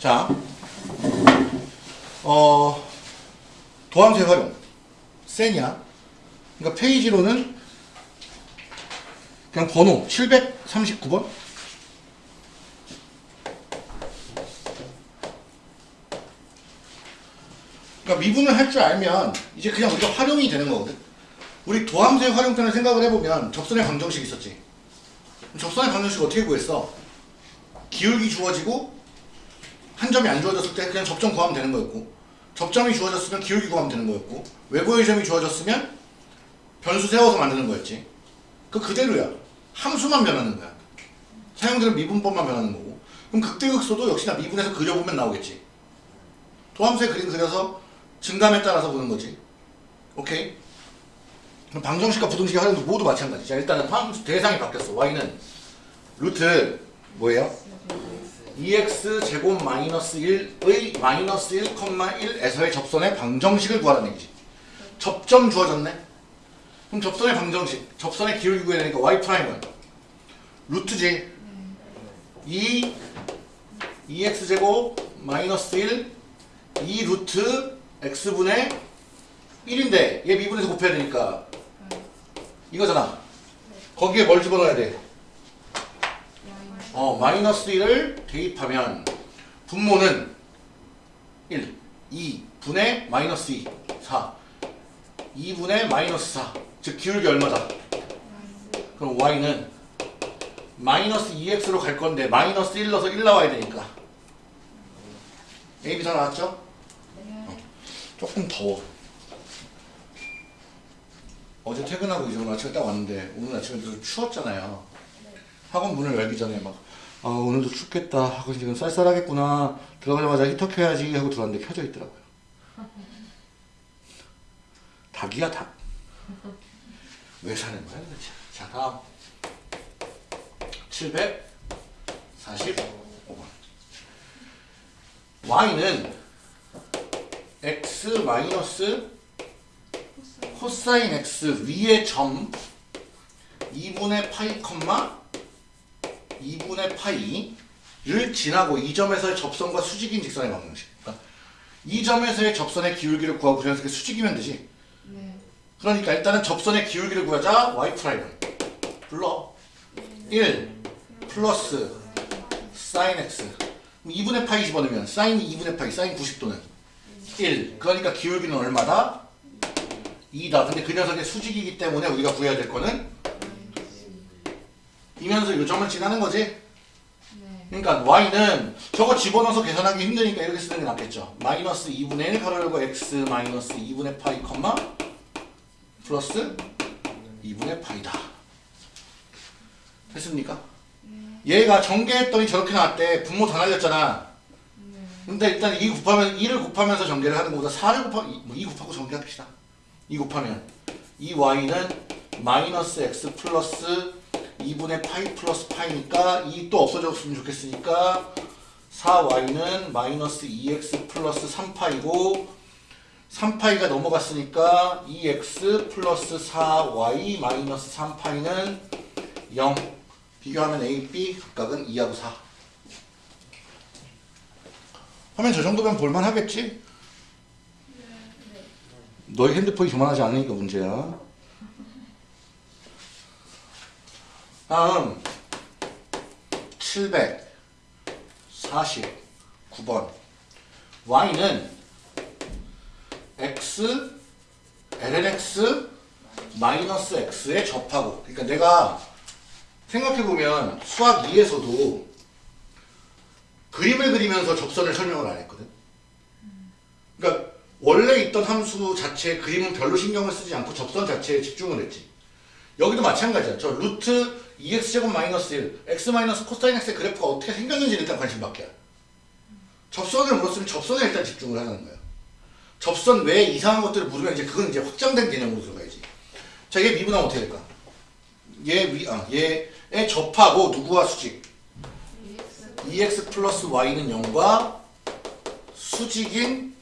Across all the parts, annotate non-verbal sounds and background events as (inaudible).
자, 어, 도함수 활용. 세냐? 그러니까 페이지로는 그냥 번호 739번? 그러니까 미분을 할 줄 알면 이제 그냥 우리가 활용이 되는 거거든. 우리 도함수의 활용편을 생각을 해보면 접선의 방정식 있었지. 접선의 방정식 어떻게 구했어? 기울기 주어지고 한 점이 안 주어졌을 때 그냥 접점 구하면 되는 거였고 접점이 주어졌으면 기울기 구하면 되는 거였고 외부의 점이 주어졌으면 변수 세워서 만드는 거였지. 그 그대로야. 함수만 변하는 거야. 사용되는 미분법만 변하는 거고. 그럼 극대극소도 역시나 미분해서 그려보면 나오겠지. 도함수의 그림 그려서 증감에 따라서 보는 거지. 오케이? 그럼 방정식과 부등식의 활용도 모두 마찬가지. 자, 일단은 대상이 바뀌었어. y는 루트 뭐예요? 2x 제곱 마이너스 1의 마이너스 1,1에서의 접선의 방정식을 구하라는 얘기지. 접점 주어졌네. 그럼 접선의 방정식, 접선의 기울기 구해야 되니까 y 프라임은 루트지. 2 2x 제곱 마이너스 1 2 루트 x분의 1인데 얘 미분해서 곱해야 되니까 이거잖아. 거기에 뭘 집어넣어야 돼? 어, 마이너스 1을 대입하면 분모는 1, 2 분의 마이너스 2, 4 2분의 마이너스 4 즉 기울기 얼마다? 그럼 y는 마이너스 2x로 갈 건데 마이너스 1 넣어서 1 나와야 되니까 a, b 다 나왔죠? 어, 조금 더워. 어제 퇴근하고 이제 오늘 아침에 딱 왔는데 오늘 아침에 좀 추웠잖아요. 학원 문을 열기 전에 막 아, 오늘도 춥겠다 하고 지금 쌀쌀하겠구나. 들어가자마자 히터 켜야지 하고 들어왔는데 켜져 있더라고요. (laughs) 닭이야 닭. 왜 사는 거야 도대체? 자 다음. 745번. y는 x 마이너스 코사인 x 위의 점 2분의 파이 콤마 2분의 파이를 지나고 이 점에서의 접선과 수직인 직선의 방정식. 그러니까 이 점에서의 접선의 기울기를 구하고 그 녀석의 수직이면 되지. 네. 그러니까 일단은 접선의 기울기를 구하자 y 프라임을 불러 1 플러스 사인 x 2분의 파이 집어넣으면 사인이 2분의 파이 사인 90도는 1 그러니까 기울기는 얼마다? 2다. 근데 그 녀석의 수직이기 때문에 우리가 구해야 될 거는 이면서 요점을 지나는 거지? 네. 그러니까 y는 저거 집어넣어서 계산하기 힘드니까 이렇게 쓰는 게 낫겠죠. 마이너스 2분의 1 가로 열고 x 마이너스 2분의 파이 컴마 플러스 2분의 파이다. 됐습니까? 얘가 전개했더니 저렇게 나왔대. 분모 다 날렸잖아 근데 일단 2 곱하면 2를 곱하면서 전개를 하는 것보다 4를 곱하 뭐2 곱하고 전개합시다. 2 곱하면 이 y는 마이너스 x 플러스 2분의 파이 플러스 파이니까 2 또 없어졌으면 좋겠으니까 4y는 마이너스 2x 플러스 3파이고 3파이가 넘어갔으니까 2x 플러스 4y 마이너스 3파이는 0 비교하면 a, b 각각은 2하고 4 하면 저 정도면 볼만 하겠지? 너희 핸드폰이 교만하지 않으니까 문제야. 다음. 749번. y는 x lnx 마이너스 x에 접하고. 그러니까 내가 생각해보면 수학 2에서도 그림을 그리면서 접선을 설명을 안 했거든. 그러니까 원래 있던 함수 자체에 그림은 별로 신경을 쓰지 않고 접선 자체에 집중을 했지. 여기도 마찬가지야. 저 루트 2x제곱 마이너스 1 x 마이너스 코사인 x의 그래프가 어떻게 생겼는지 일단 관심 밖이야 접선을 물었으면 접선에 일단 집중을 하는 거야. 접선 외에 이상한 것들을 물으면 이제 그건 이제 확장된 개념으로 들어가야지. 자 얘 미분하면 어떻게 될까? 얘 위, 아, 얘에 접하고 누구와 수직 2x 플러스 y는 0과 수직인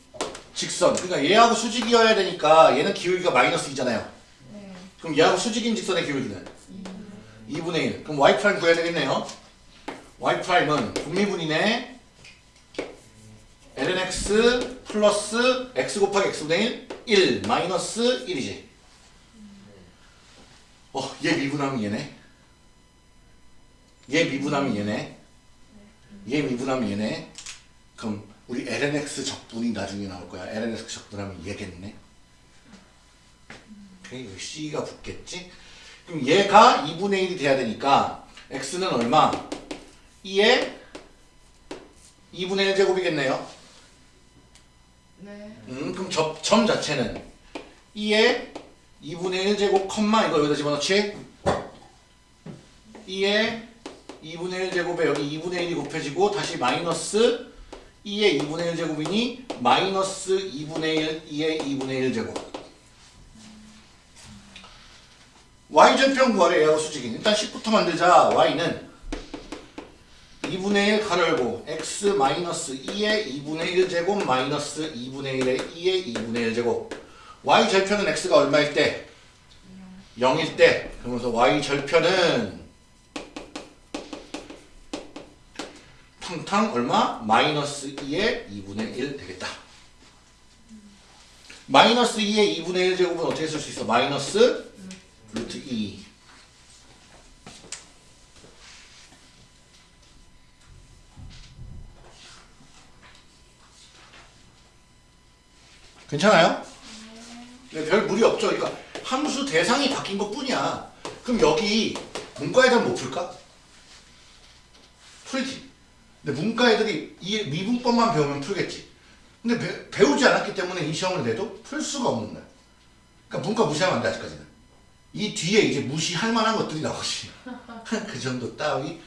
직선. 그러니까 얘하고 수직이어야 되니까 얘는 기울기가 마이너스 2잖아요. 네. 그럼 얘하고 수직인 직선의 기울기는 2분의 1. 그럼 y 프라임 구해야 되겠네요. y 프라임은 곱미분이네. lnx 플러스 x 곱하기 x분의 1, 1 마이너스 1이지. 어, 얘 미분하면 얘네. 얘 미분하면 얘네. 얘 미분하면 얘네. 그럼 우리 lnx 적분이 나중에 나올 거야. lnx 적분하면 얘겠네. 오케이, 여기 c가 붙겠지? 그럼 얘가 2분의 1이 돼야 되니까 x는 얼마? 2에 2분의 1제곱이겠네요. 네. 음, 그럼 점, 점 자체는 2에 2분의 1제곱 컴마 이거 여기다 집어넣지? 2에 2분의 1제곱에 여기 2분의 1이 곱해지고 다시 마이너스 2에 2분의 1제곱이니 마이너스 2분의 1, 2에 2분의 1제곱. y절편 구하래 얘하고 수직인. 일단 10부터 만들자. y는 2분의 1 가로 열고 x 마이너스 2의 2분의 1제곱 마이너스 2분의 1의 2의 2분의 1제곱. y 절편은 x가 얼마일 때? 0일 때. 그러면서 y 절편은 탕탕 얼마? 마이너스 2의 2분의 1 되겠다 마이너스 2의 2분의 1 제곱은 어떻게 쓸 수 있어? 마이너스 루트 2 괜찮아요? 네, 별 무리 없죠. 그러니까 함수 대상이 바뀐 것 뿐이야. 그럼 여기 문과 애들 못 풀까? 풀지. 근데 문과 애들이 이 미분법만 배우면 풀겠지. 근데 배, 우지 않았기 때문에 이 시험을 내도 풀 수가 없는 거야. 그러니까 문과 무시하면 안 돼, 아직까지는. 이 뒤에 이제 무시할 만한 것들이 나오지. (laughs) 그 정도 따위.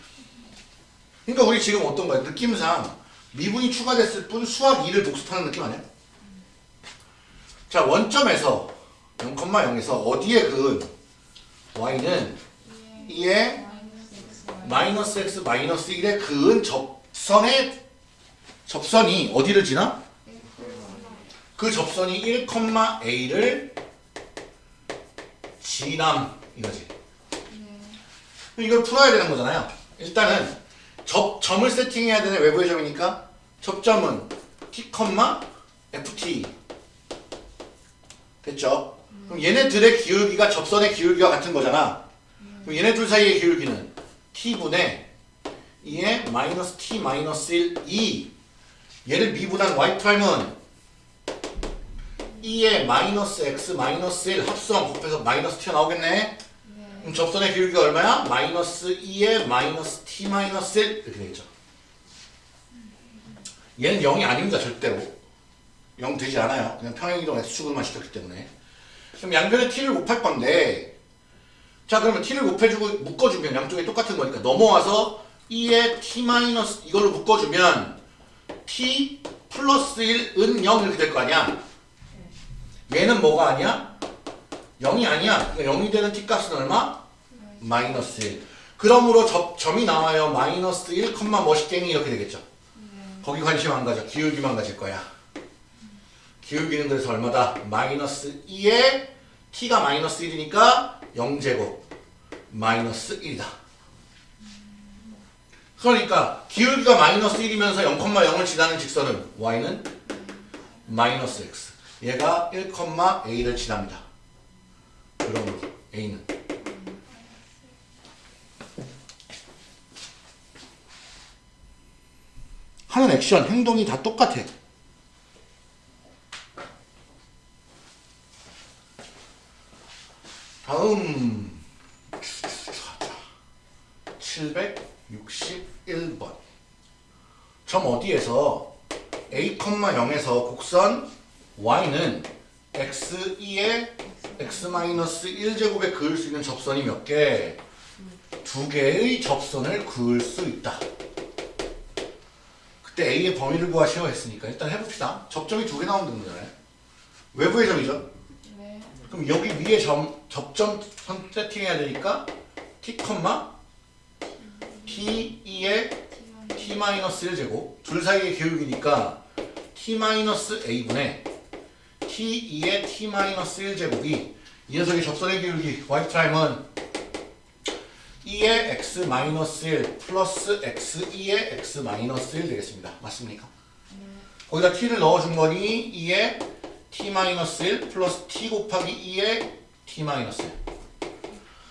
그러니까 우리 지금 어떤 거야? 느낌상 미분이 추가됐을 뿐 수학 2를 복습하는 느낌 아니야? 자, 원점에서 0,0에서 어디에 그은 y는 2에 마이너스 x 마이너스 1에 그은 접 선의 접선이 어디를 지나? 그 접선이 1,a를 지남 이거지. 이걸 풀어야 되는 거잖아요. 일단은 접 점을 세팅해야 되는 외부의 점이니까 접점은 t, ft 됐죠? 그럼 얘네들의 기울기가 접선의 기울기와 같은 거잖아. 그럼 얘네 둘 사이의 기울기는 t분의 e의 마이너스 t 마이너스 1, 2 얘를 미분한 y 프라임은 e의 마이너스 x 마이너스 1 합성 곱해서 마이너스 t가 나오겠네. 그럼 접선의 기울기가 얼마야? 마이너스 e의 마이너스 t 마이너스 1 이렇게 되겠죠. 얘는 0이 아닙니다 절대로. 0 되지 않아요. 그냥 평행이동 x축으로만 시켰기 때문에. 그럼 양변에 t를 곱할 건데 자 그러면 t를 곱해주고 묶어주면 양쪽이 똑같은 거니까 넘어와서 2의 t 마이너스 이걸로 묶어주면 t 플러스 1은 0 이렇게 될 거 아니야. 얘는 뭐가 아니야? 0이 아니야. 그러니까 0이 되는 t 값은 얼마? 마이너스 1. 그러므로 점, 점이 나와요. 마이너스 1, 멋있갱이 이렇게 되겠죠. 거기 관심 안 가져. 기울기만 가질 거야. 기울기는 그래서 얼마다? 마이너스 2에 t가 마이너스 1이니까 0제곱 마이너스 1이다. 그러니까 기울기가 마이너스 1이면서 0,0을 지나는 직선은 y는 마이너스 x 얘가 1,a를 지납니다. 그러므로 a는 하는 액션, 행동이 다 똑같아. 다음 761번 점 어디에서 a, 0에서 곡선 y는 x2에 x-1제곱에 그을 수 있는 접선이 몇 개? 두 개의 접선을 그을 수 있다. 그때 a의 범위를 구하시오 했으니까 일단 해봅시다. 접점이 두 개 나오는 거잖아요. 외부의 점이죠. 네. 그럼 여기 위에 점, 접점 선 세팅해야 되니까 t, t e의 t-1 제곱 둘 사이의 기울기니까 t-a분의 t e의 t-1 제곱이 이 녀석의 접선의 기울기 y 프라임은 e의 x-1 플러스 x e의 x-1 되겠습니다. 맞습니까? 거기다 t를 넣어준 거니 2의 t-1 플러스 t 곱하기 2의 t-1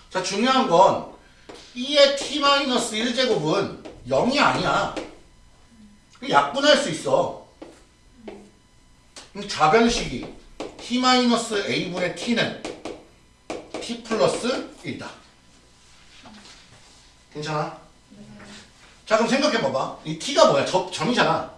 자 중요한 건 2의 t-1제곱은 0이 아니야. 약분할 수 있어. 좌변식이 t-a분의 t는 t 플러스 1이다. 괜찮아? 자 그럼 생각해봐봐. 이 t가 뭐야? 접, 점이잖아.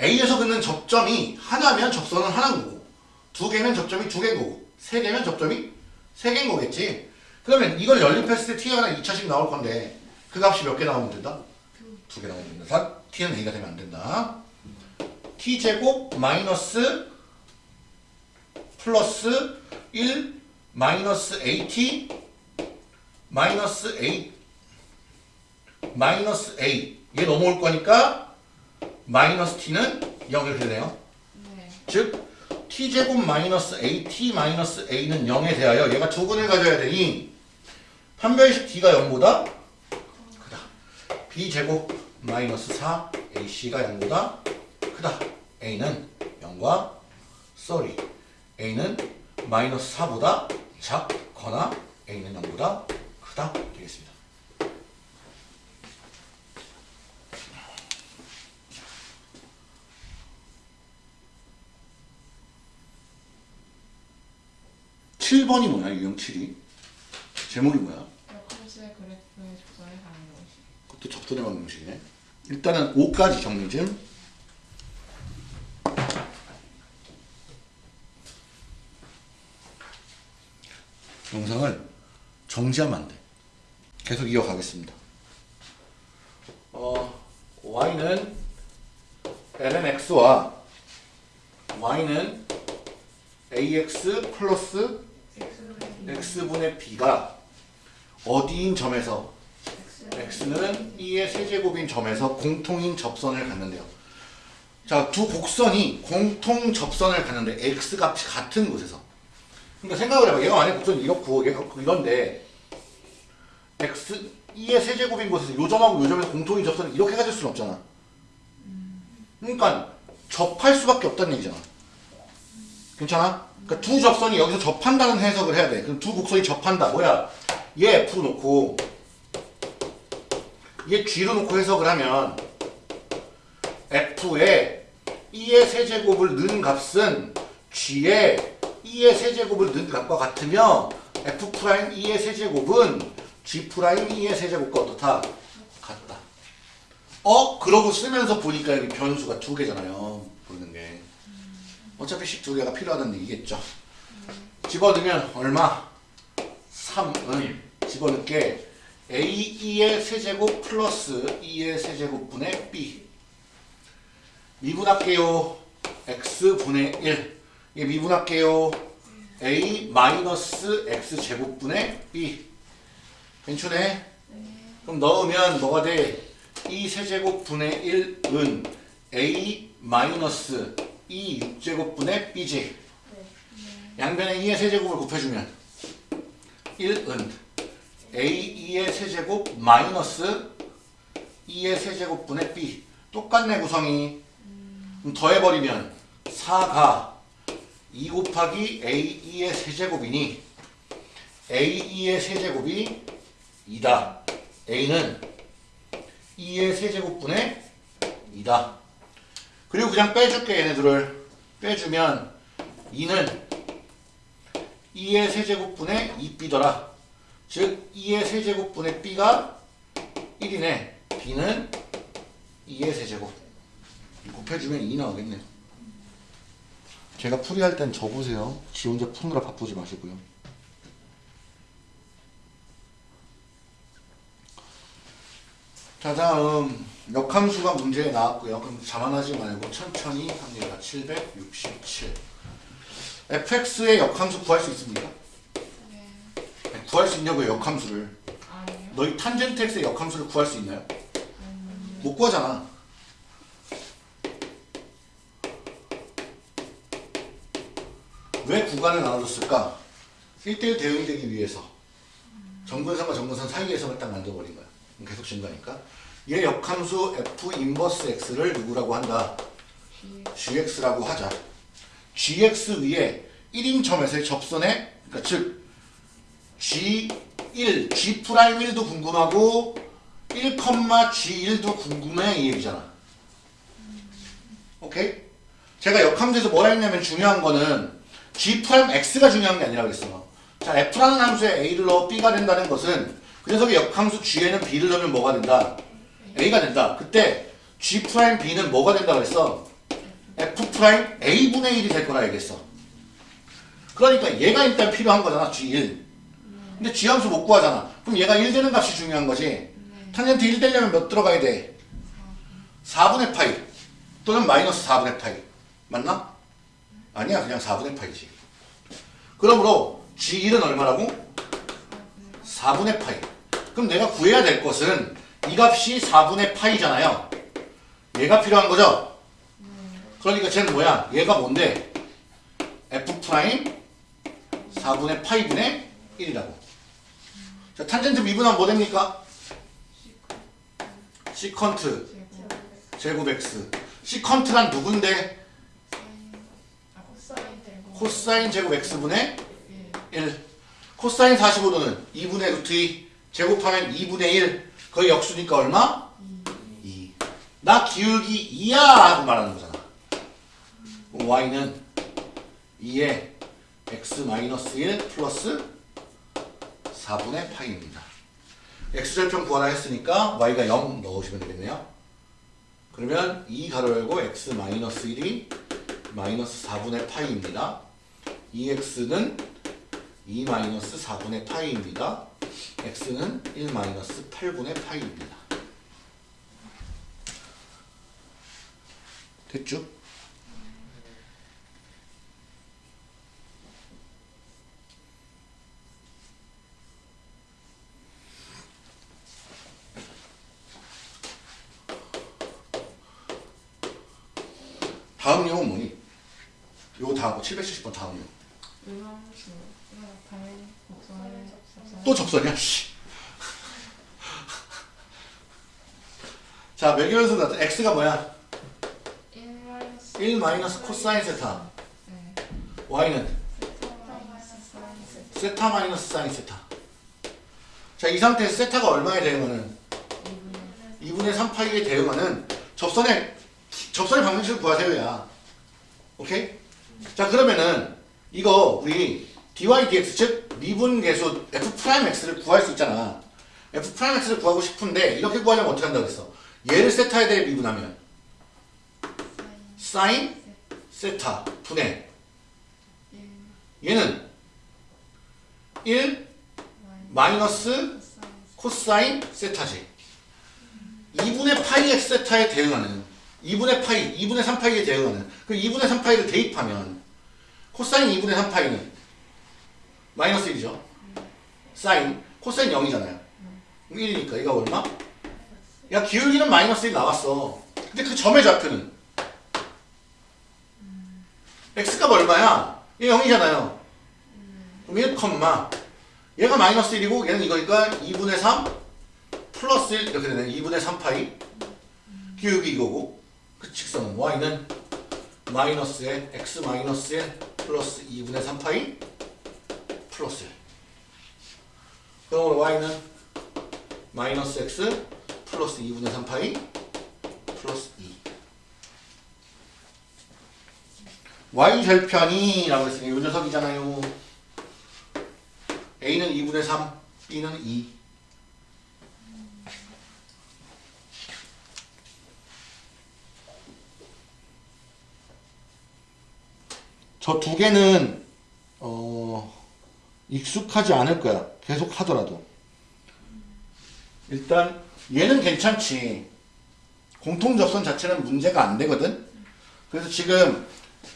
A에서 긋는 접점이 하나면 접선은 하나인 거고 두 개면 접점이 두 개인 거고 세 개면 접점이 세 개인 거겠지. 그러면 이걸 연립했을 때 t가 하나 2차씩 나올 건데 그 값이 몇 개 나오면 된다? 두 개 나오면 된다. 사- t는 a가 되면 안 된다. t제곱 마이너스 플러스 1 마이너스 at 마이너스 a 마이너스 a 얘 넘어올 거니까 마이너스 t는 0이 되네요. 네. 즉 t제곱 마이너스 at 마이너스 a는 0에 대하여 얘가 두근을 가져야 되니 판별식 d가 0보다 크다. b제곱 마이너스 4 ac가 0보다 크다. a는 0과 sorry a는 마이너스 4보다 작거나 a는 0보다 크다 되겠습니다. 칠 번이 뭐야 유형 7이? 제목이 뭐야? 역함수의 그래프의 접선의 방정식. 그것도 접선의 방정식이네. 일단은 5까지 정리 좀. 영상을 정지하면 안 돼. 계속 이어가겠습니다. 어, y는 ln x와 y는 ax 플러스 x분의 b가 어디인 점에서 x는 2의 세제곱인 점에서 공통인 접선을 갖는데요. 자, 두 곡선이 공통 접선을 갖는데 x 값이 같은 곳에서. 그러니까 생각을 해봐. 얘가 만약 곡선이 이렇고 얘가 이런데 x 2의 세제곱인 곳에서 요 점하고 요 점에서 공통인 접선을 이렇게 가질 수는 없잖아. 그러니까 접할 수밖에 없다는 얘기잖아. 괜찮아? 그러니까 두 접선이 여기서 접한다는 해석을 해야 돼. 그럼 두 곡선이 접한다. 뭐야? 얘 f 놓고 얘 g로 놓고 해석을 하면 f에 e의 세제곱을 넣은 값은 g에 e의 세제곱을 넣은 값과 같으며 f 프라임 e의 세제곱은 g 프라임 e의 세제곱과 어떻다? 같다. 어? 그러고 쓰면서 보니까 여기 변수가 두 개잖아요. 보이는 게. 어차피 식 두 개가 필요하다는 얘기겠죠. 집어넣으면 얼마? 3은 집어넣게 a e의 세제곱 플러스 e의 세제곱분의 b. 미분할게요. X분의 1 이게 미분할게요. A 마이너스 x제곱분의 b. 괜찮네? 그럼 넣으면 뭐가 돼? 2 세제곱분의 1은 a 마이너스 2 6제곱분의 b지. 양변에 2의 세제곱을 곱해주면 1은 a2의 세제곱 마이너스 2의 세제곱분의 b. 똑같네 구성이. 그럼 더해버리면 4가 2 곱하기 a2의 세제곱이니 a2의 세제곱이 2다. A는 2의 세제곱분의 2다. 그리고 그냥 빼줄게 얘네들을. 빼주면 2는 2의 세제곱분의 2b더라 즉 2의 세제곱분의 b가 1이네 b는 2의 세제곱. 곱해주면 2 나오겠네요. 제가 풀이할 땐 적으세요. 지 혼자 푸느라 바쁘지 마시고요. 자 다음. 역함수가 문제에 나왔고요. 그럼 자만하지 말고 천천히 합니다. 767 fx의 역함수 구할 수 있습니까? 네. 구할 수 있냐고요 역함수를 아니요. 너희 탄젠트 x의 역함수를 구할 수 있나요? 못 구하잖아 왜 구간을 나눠줬을까? 1대1 대응이 되기 위해서 정근선과 정근선 사이에서만 딱 만들어버린 거야. 계속 증가니까. 얘 역함수 f 인버스 x를 누구라고 한다? Gx라고 하자. gx 위에 1인 점에서의 접선의 그러니까 즉 g1, g'1도 궁금하고 1, g1도 궁금해 이 얘기잖아. 오케이? 제가 역함수에서 뭐라 했냐면 중요한 거는 g'x가 중요한 게 아니라 그랬어. 자, f라는 함수에 a를 넣어 b가 된다는 것은 그 녀석의 역함수 g에는 b를 넣으면 뭐가 된다? a가 된다. 그때 g'b는 뭐가 된다 그랬어? f'a분의 1이 될 거라 얘기했어. 그러니까 얘가 일단 필요한 거잖아, g1. 근데 g함수 못 구하잖아. 그럼 얘가 1 되는 값이 중요한 거지. 탄젠트 1 되려면 몇 들어가야 돼? 4분의 파이 또는 마이너스 4분의 파이 맞나? 아니야 그냥 4분의 파이지 그러므로 G1은 얼마라고? 4분의 파이 그럼 내가 구해야 될 것은 이 값이 4분의 파이잖아요 얘가 필요한 거죠? 그러니까 쟤는 뭐야? 얘가 뭔데? F 프라임 4분의 파이분의 1이라고 자 탄젠트 미분하면 뭐 됩니까? 시컨트. 제곱 제곱 x 시컨트란 누군데? 아 코사인 되고 코사인 제곱 x분의 1 1 코사인 45도는 2분의 루트 2 제곱하면 2분의 1 거의 역수니까 얼마? 2 나 기울기 2야! 하고 말하는 거잖아. y는 2에 x 마이너스 1 플러스 4분의 파이입니다 x절편 구하라 했으니까 y가 0 넣으시면 되겠네요 그러면 2 가로 열고 x 마이너스 1이 마이너스 4분의 파이입니다. 2x는 2 마이너스 4분의 파이입니다. x는 1 마이너스 8분의 파이입니다. 됐죠? 다음 내용은 뭐니? 요거 다음 770번 다음 곡선을 접선 또 접선이야? 씨. 자, 매개연수 같은 x가 뭐야? 1 마이너스 1 마이너스 코사인 세타. 네 y는 세타 마이너스 사인 세타. 자, 이 상태에서 세타가 얼마에 대응하는? 2분의 3파이에 대응하는 접선의 접선의 방정식을 구하세요, 야. 오케이? 자, 그러면은 이거 우리 dy dx 즉 미분 계수 f 프라임 x를 구할 수 있잖아. f 프라임 x를 구하고 싶은데 이렇게 구하려면 어떻게 한다고 그랬어? 얘를 세타에 대해 미분하면 사인 세타 1 얘는 1 마이너스 코사인 세타지. 2분의 파이 x 세타에 대응하는 2분의 파이, 2분의 3파이에 대응하는 그 2분의 3파이를 대입하면 코사인 2분의 3파이는 마이너스 1이죠. 사인, 코사인 0이잖아요. 1이니까 이거 얼마? 야 기울기는 마이너스 1 나왔어. 근데 그 점의 좌표는 x값 얼마야? 얘 0이잖아요. 그럼 1, 얘가 마이너스 1이고 얘는 이거니까 2분의 3 플러스 1 이렇게 되네 2분의 3파이 기울기 이거고 그 직선은 y는 마이너스에 x 마이너스 1 플러스 2분의 3파이 플러스 1 그럼 y는 마이너스 x 플러스 2분의 3파이 플러스 2 y 절편이 라고 했으니 이 녀석이잖아요. a는 2분의 3 b는 2 저 두 개는 어 익숙하지 않을 거야. 계속 하더라도. 일단 얘는 괜찮지. 공통 접선 자체는 문제가 안 되거든. 그래서 지금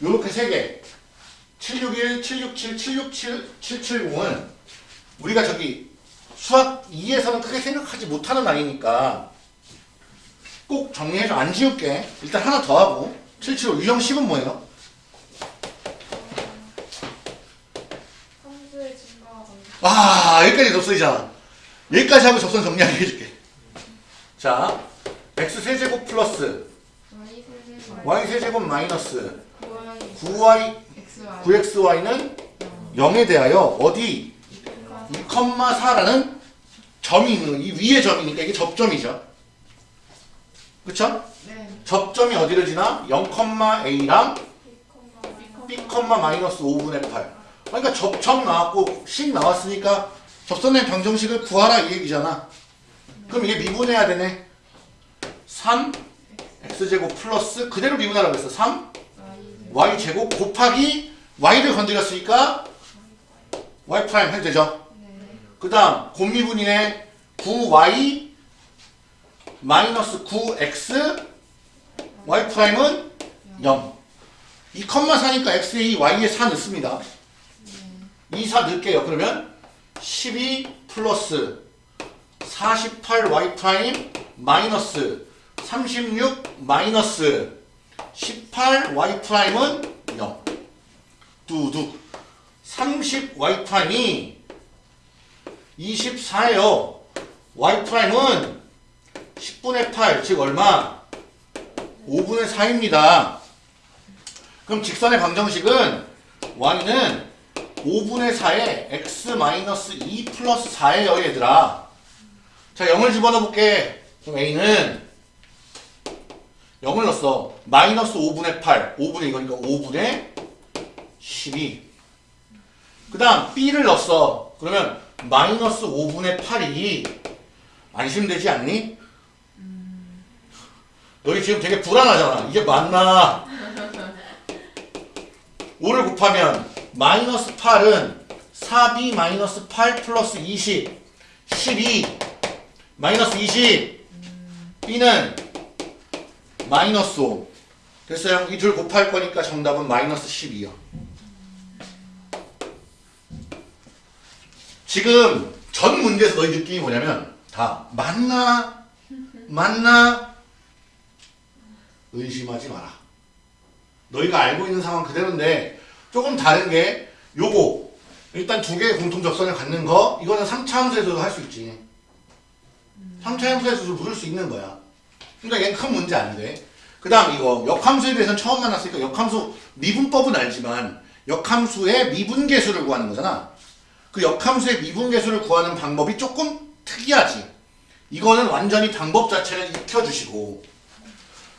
요렇게 세 개. 761, 767, 767, 770은 우리가 저기 수학 2에서는 크게 생각하지 못하는 아이니까 꼭 정리해서 안 지울게. 일단 하나 더 하고 775 유형 10은 뭐예요? 아 여기까지 접선이잖아 여기까지 하고 접선 정리하게 해줄게. 자 x 세제곱 플러스 Y 세제곱 마이너스 9Y 9y XY 9xy는 0에 대하여 어디? 2,4라는 점이 있는 이 위에 점이니까 이게 접점이죠. 그쵸? 네. 접점이 어디를 지나? 0,a랑 b, 마이너스 5분의 8 그러니까 접점 나왔고 식 나왔으니까 접선의 방정식을 구하라 이 얘기잖아. 그럼 이게 미분해야 되네. 3 x제곱 플러스 그대로 미분하라고 했어. 3 Y y제곱 곱하기 y를 건드렸으니까 y 프라임 해도 되죠? 네 그 다음 곱미분이네 9y 마이너스 9x y 프라임은 0 2 4니까 x에 2 y에 4 넣습니다 2, 4 넣을게요 그러면 12 플러스 48 y 프라임 마이너스 36 마이너스 18 y 프라임은 0 두둑 30 y 프라임이 24예요 y 프라임은 10분의 8, 즉 얼마? 5분의 4입니다. 그럼 직선의 방정식은 y는 5분의 4에 x-2 플러스 4예요 얘들아. 자 0을 집어넣어 볼게. 그럼 a는 0을 넣었어. 마이너스 5분의 8, 5분의 이거니까 5분의 12. 그 다음 b를 넣었어. 그러면 마이너스 5분의 8이 안심되지 않니? 너희 지금 되게 불안하잖아. 이게 맞나? (laughs) 5를 곱하면 마이너스 8은 4b 마이너스 8 플러스 20 12 마이너스 20 b는 마이너스 5 됐어요? 이 둘 곱할 거니까 정답은 마이너스 12요. 지금 전 문제에서 너희 느낌이 뭐냐면 다 맞나? 맞나? 의심하지 마라. 너희가 알고 있는 상황 그대로인데 조금 다른 게 요거 일단 두 개의 공통 접선을 갖는 거 이거는 3차 함수에서도 할 수 있지. 3차 함수에서도 부를 수 있는 거야. 그러니까 얘는 큰 문제 안 돼. 그 다음 이거 역함수에 대해서는 처음 만났으니까 역함수 미분법은 알지만 역함수의 미분계수를 구하는 거잖아. 그 역함수의 미분계수를 구하는 방법이 조금 특이하지. 이거는 완전히 방법 자체를 익혀주시고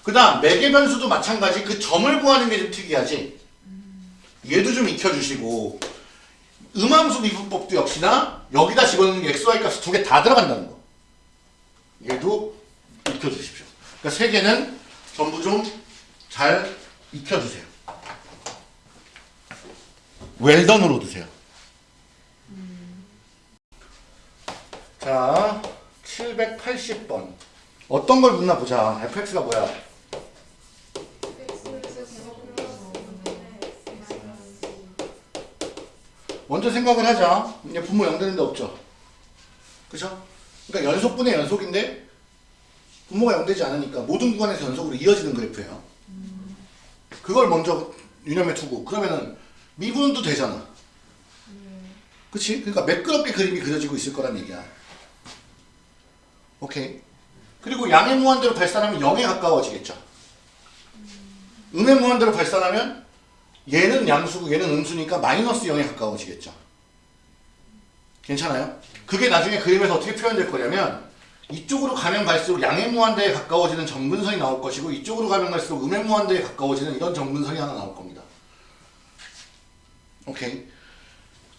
그 다음 매개 변수도 마찬가지 그 점을 구하는 게 좀 특이하지. 얘도 좀 익혀주시고 음함수 미분법도 역시나 여기다 집어넣는 게 xy 값이 두 개 다 들어간다는 거. 얘도 익혀주십시오. 그러니까 세 개는 전부 좀 잘 익혀주세요. 웰던으로 드세요. 자, 780번. 어떤 걸 묻나 보자. fx가 뭐야? 먼저 생각을 하자. 이제 분모 0 되는데 없죠. 그죠? 그러니까 연속분의 연속인데 분모가 0 되지 않으니까 모든 구간에서 연속으로 이어지는 그래프예요. 그걸 먼저 유념해 두고 그러면은 미분도 되잖아. 그치? 그러니까 매끄럽게 그림이 그려지고 있을 거란 얘기야. 오케이. 그리고 양의 무한대로 발산하면 0에 가까워지겠죠. 음의 무한대로 발산하면 얘는 양수고 얘는 음수니까 마이너스 0에 가까워지겠죠. 괜찮아요? 그게 나중에 그림에서 어떻게 표현될 거냐면 이쪽으로 가면 갈수록 양의 무한대에 가까워지는 정근선이 나올 것이고 이쪽으로 가면 갈수록 음의 무한대에 가까워지는 이런 정근선이 하나 나올 겁니다. 오케이.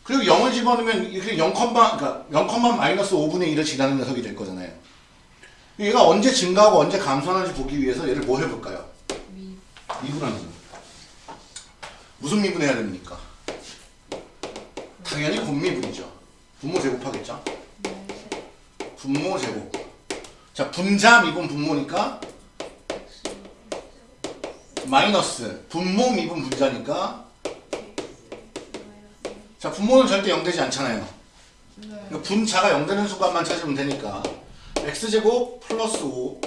그리고 0을 집어넣으면 이렇게 0, 그러니까 0, 마이너스 5분의 1을 지나는 녀석이 될 거잖아요. 얘가 언제 증가하고 언제 감소하는지 보기 위해서 얘를 뭐 해볼까요? 미분하는 거. 무슨 미분해야 됩니까? 당연히 곱미분이죠. 분모 제곱하겠죠? 분모 제곱. 자, 분자 미분 분모니까 마이너스 분모 미분 분자니까 자, 분모는 절대 0 되지 않잖아요. 그러니까 분자가 0 되는 수값만 찾으면 되니까 x제곱 플러스 5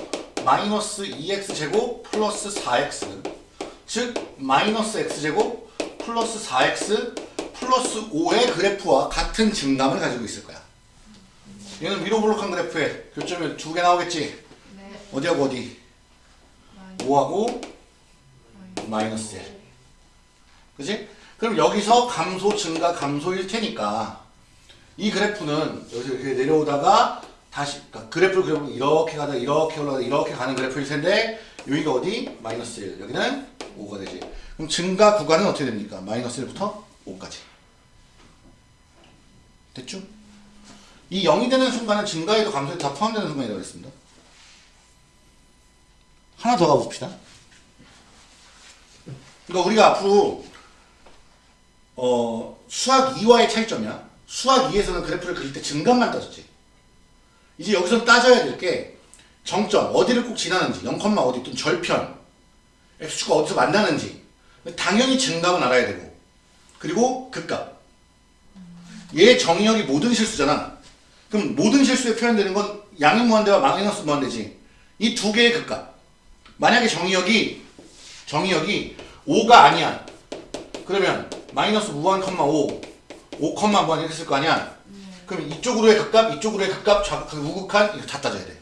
마이너스 2x제곱 플러스 4x 즉 마이너스 x제곱 플러스 4x 플러스 5의 그래프와 같은 증감을 가지고 있을 거야. 얘는 위로 볼록한 그래프에 교점이 두 개 나오겠지? 네. 어디하고 어디? 마이너스 5하고 마이너스 1. 그지? 그럼 여기서 감소, 증가, 감소일 테니까 이 그래프는 여기서 이렇게 내려오다가 다시 그러니까 그래프를 그려보면 이렇게 가다 이렇게 올라가다 이렇게 가는 그래프일 텐데 여기가 어디? 마이너스 1. 여기는 5가 되지. 그럼 증가 구간은 어떻게 됩니까? 마이너스 1부터 5까지. 됐죠? 이 0이 되는 순간은 증가에도 감소에도 다 포함되는 순간이라고 했습니다. 하나 더 가봅시다. 그러니까 우리가 앞으로 어, 수학 2와의 차이점이야. 수학 2에서는 그래프를 그릴 때 증감만 따졌지. 이제 여기서 따져야 될 게 정점, 어디를 꼭 지나는지, 0, 어디 또는 절편, x축가 어디서 만나는지 당연히 증감은 알아야 되고 그리고 극값. 얘 정의역이 모든 실수잖아. 그럼 모든 실수에 표현되는 건 양의 무한대와 마이너스 무한대지. 이 두 개의 극값. 만약에 정의역이 정의역이 5가 아니야. 그러면 마이너스 무한 컴마 5, 5 컴마 무한 이렇게 쓸 거 아니야. 그럼 이쪽으로의 극값, 이쪽으로의 극값, 자극한, 우극한 이거 다 따져야 돼.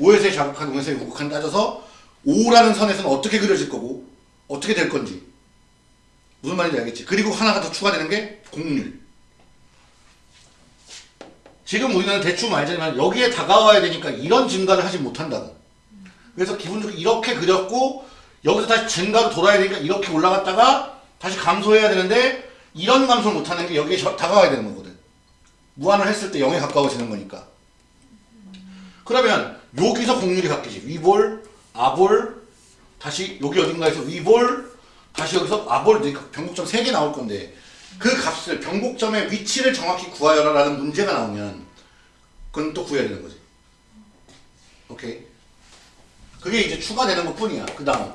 5에서의 자극한, 5에서의 우극한 따져서 5라는 선에서는 어떻게 그려질 거고 어떻게 될 건지 무슨 말인지 알겠지? 그리고 하나가 더 추가되는 게 공률. 지금 우리는 대충 알지만 여기에 다가와야 되니까 이런 증가를 하지 못한다고. 그래서 기본적으로 이렇게 그렸고 여기서 다시 증가로 돌아야 되니까 이렇게 올라갔다가 다시 감소해야 되는데 이런 감소를 못하는 게 여기에 저- 다가와야 되는 거거든. 무한을 했을 때 0에 가까워지는 거니까. 그러면 여기서 공률이 바뀌지. 위볼, 아볼, 다시 여기 어딘가에서 위볼, 다시 여기서 아볼, 그러니까 변곡점 3개 나올 건데 그 값을 변곡점의 위치를 정확히 구하여라 라는 문제가 나오면 그건 또 구해야 되는 거지. 오케이. 그게 이제 추가되는 것 뿐이야. 그 다음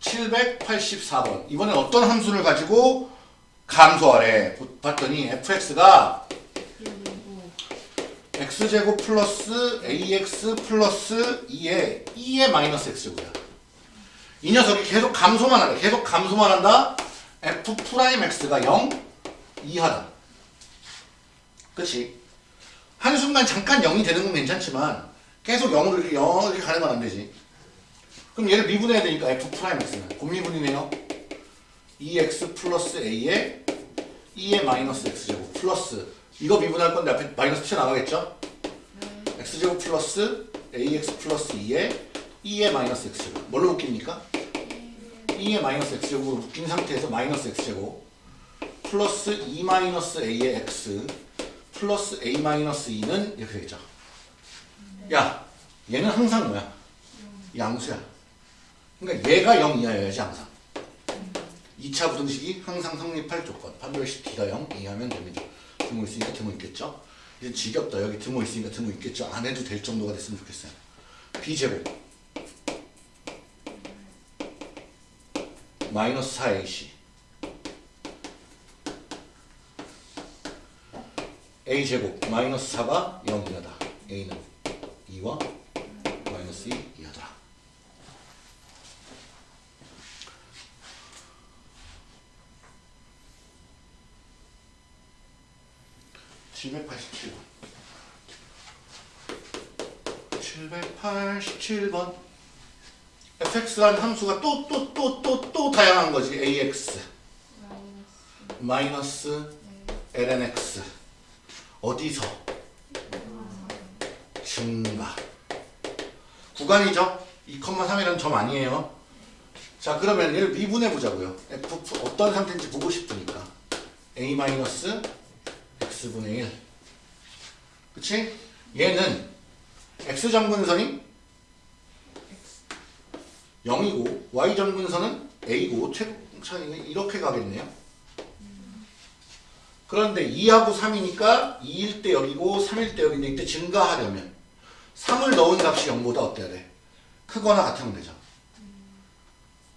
784번 이번엔 어떤 함수를 가지고 감소하래 봤더니 fx가 x제곱 플러스 ax 플러스 2에 2의 마이너스 x제곱이야 이 녀석이 계속 감소만 하래 계속 감소만 한다? f 프라임 x가 0 이하다. 그치? 한순간 잠깐 0이 되는 건 괜찮지만 계속 0으로 이렇게 0 이렇게 가는 건 안 되지. 그럼 얘를 미분해야 되니까 f 프라임 x는. 곱미분이네요. 2x 플러스 a에 2의 마이너스 x제곱 플러스 이거 미분할 건데 앞에 마이너스 튀어나가겠죠? x제곱 플러스 ax 플러스 2에 2의 마이너스 x제곱. 뭘로 묶입니까? 2의 마이너스 x제곱으로 묶인 상태에서 마이너스 x제곱. 플러스 2 마이너스 a의 x 플러스 a 마이너스 2는 이렇게 되겠죠? 야 얘는 항상 뭐야? 양수야. 그러니까 얘가 0 이하여야지 항상. 2차 부등식이 항상 성립할 조건. 판별식 D가 0 이하면 됩니다 드모 있으니까 드모 있겠죠? 이제 지겹다. 여기 드모 있으니까 드모 있겠죠? 안 해도 될 정도가 됐으면 좋겠어요. B제곱. 마이너스 4AC A제곱 마이너스 4가 0 이하다. A는 2와 마이너스 2 이하다 (787번) 787번. fx라는 함수가 또 또 또 또 또 다양한 거지. ax 마이너스 lnx 어디서? 증가. 구간이죠? 2,3이라는 점 아니에요. 자 그러면 얘를 미분해 보자고요. F 어떤 상태인지 보고 싶으니까. A 마이너스 x분의 1 그치? 얘는 x정근선이 0이고 y점근선은 a고 최고 차이는 이렇게 가겠네요. 그런데 2하고 3이니까 2일 때 여기고 3일 때 여기인데 이때 증가하려면 3을 넣은 값이 0보다 어때야 돼? 크거나 같으면 되죠.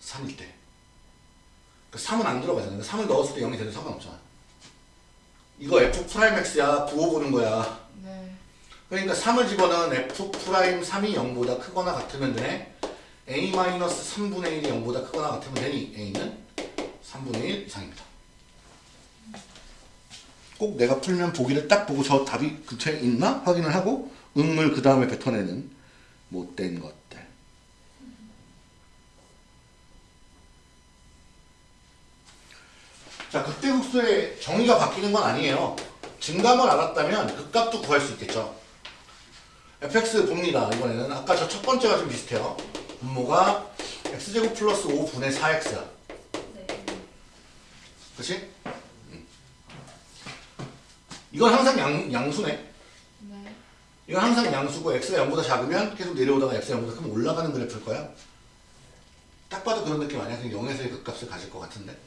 3일 때그 3은 안 들어가잖아요. 3을 넣었을 때 0이 돼도 상관없잖아 이거 F 프라임 X야. 부호 보는 거야. 네. 그러니까 3을 집어넣은 F 프라임 3이 0보다 크거나 같으면 돼 A 마이너스 3분의 1이 0보다 크거나 같으면 되니 A는 3분의 1 이상입니다. 꼭 내가 풀면 보기를 딱 보고 저 답이 근처에 있나? 확인을 하고 음을 그 다음에 뱉어내는 뭐 못된 것. 자, 극대극소의 정의가 바뀌는 건 아니에요. 증감을 알았다면 극값도 구할 수 있겠죠. fx 봅니다. 이번에는 아까 저 첫 번째가 좀 비슷해요. 분모가 x제곱 플러스 5분의 4x야. 네. 그치? 음. 이건 항상 양, 양수네. 네. 이건 항상 양수고 x가 0보다 작으면 계속 내려오다가 x가 0보다 크면 올라가는 그래프일 거야. 딱 봐도 그런 느낌 아니야? 그냥 0에서의 극값을 가질 것 같은데.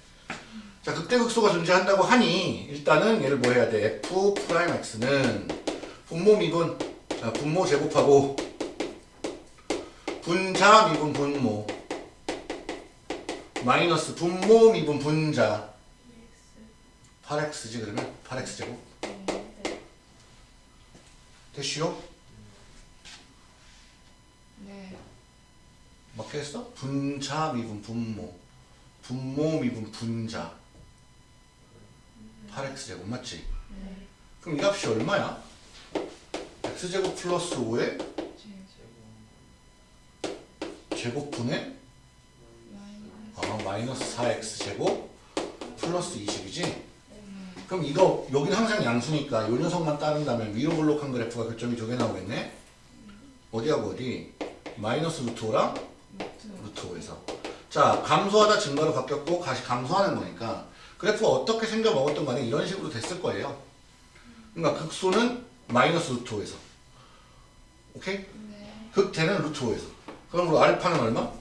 자, 극대극소가 존재한다고 하니 일단은 얘를 뭐 해야 돼? f 프라임 x는 분모 미분, 아, 분모 제곱하고 분자 미분 분모 마이너스 분모 미분 분자 8x지 그러면 8x 제곱 네. 됐슈요? 네. 맞게 했어? 분자 미분 분모 분모 미분 분자 8x 제곱 맞지? 네. 그럼 이 값이 얼마야? x제곱 플러스 5의 제곱분의 마이너스. 아, 마이너스 4x 제곱 플러스 20이지? 네. 그럼 이거 여기는 항상 양수니까 요 녀석만 따른다면 위로 볼록한 그래프가 교점이 두 개 나오겠네? 어디하고 어디? 마이너스 루트 5랑 루트 5에서 자 감소하다 증가로 바뀌었고 다시 감소하는 거니까 그래프가 어떻게 생겨 먹었던 간에 이런 식으로 됐을 거예요 그러니까 극소는 마이너스 루트 5에서 오케이? 네. 극대는 루트 5에서 그럼 우리 알파는 얼마?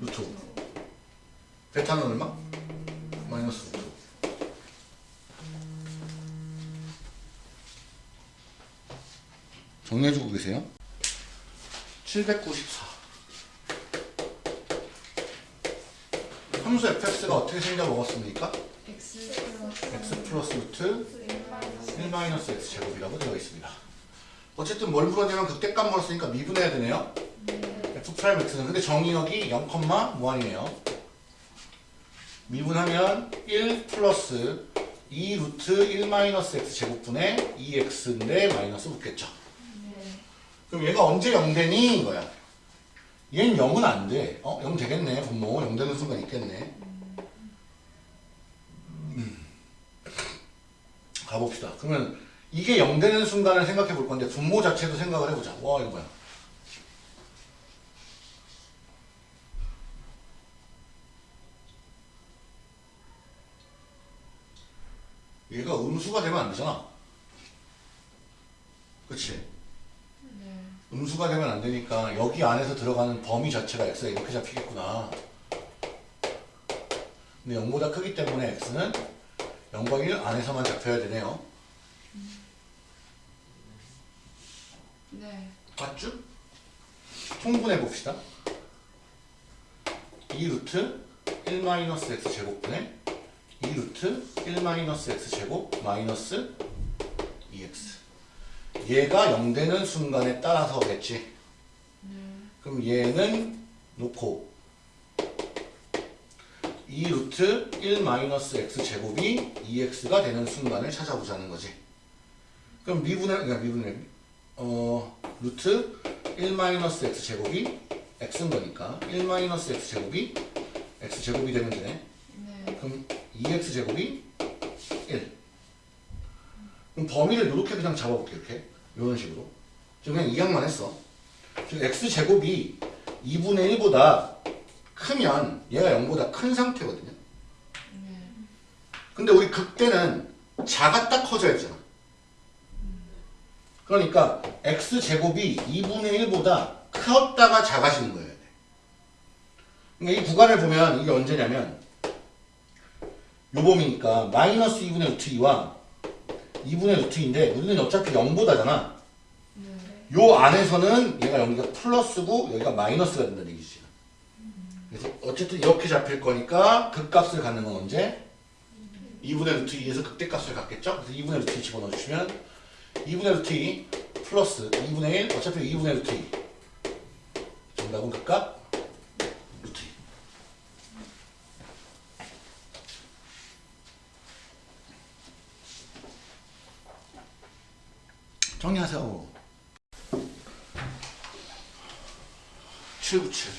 루트 5 베타는 얼마? 마이너스 루트 5 정리해주고 계세요 794 함수 fx가 어떻게 생겨 먹었습니까? x 플러스 루트 1 마이너스 1 마이너스 x 제곱이라고 되어 있습니다. 어쨌든 뭘 물었냐면 극대값 물었으니까 미분해야 되네요. f 프라임 x는 근데 정의역이 0, 무한이네요. 미분하면 1 플러스 2 루트 1 마이너스 x 제곱분의 2x인데 마이너스 붙겠죠. 네. 그럼 얘가 언제 0 되니? 이거야. 얘는 0은 안 돼. 어? 0 되겠네. 분모 0 되는 순간 있겠네. 음. 가봅시다. 그러면 이게 0 되는 순간을 생각해 볼 건데 분모 자체도 생각을 해보자. 와 이거 뭐야. 얘가 음수가 되면 안 되잖아. 그치? 네. 음수가 되면 안 되니까 여기 안에서 들어가는 범위 자체가 x가 이렇게 잡히겠구나. 근데 0보다 크기 때문에 x는 0과 1 안에서만 잡혀야 되네요. 네. 맞죠? 통분해 봅시다. 2 루트 1 마이너스 x 제곱분의 2 루트 1 마이너스 x 제곱 마이너스 2x. 얘가 0 되는 순간에 따라서겠지. 네. 그럼 얘는 놓고 2 루트 1 마이너스 x 제곱이 2x가 되는 순간을 찾아보자는 거지. 그럼 미분의 그러니까 미분의 어 루트 1 마이너스 x 제곱이 x인 거니까 1 마이너스 x 제곱이 x 제곱이 되면 되네. 네. 그럼 2x 제곱이 1. 그럼 범위를 이렇게 그냥 잡아볼게 이렇게 이런 식으로. 지금 그냥 이항만 했어. 지금 x 제곱이 2분의 1보다 크면 얘가 0보다 큰 상태거든요. 네. 근데 우리 극대는 작았다 커져야 되잖아. 그러니까 x 제곱이 2분의 1보다 컸다가 작아지는 거예요. 그러니까 이 구간을 보면 이게 언제냐면 요 범위니까 마이너스 2분의 루트 2와 2분의 루트 2인데 우리는 어차피 0보다잖아. 네. 요 안에서는 얘가 여기가 플러스고 여기가 마이너스가 된다는 얘기지. 그래서 어쨌든 이렇게 잡힐 거니까 극값을 갖는 건 언제? 2분의 루트 2에서 극대값을 갖겠죠? 그래서 2분의 루트 2 집어넣어 주시면 2분의 루트 2 플러스 2분의 1 어차피 2분의 루트 2 정답은 극값 루트 2 네. 정리하세요. 797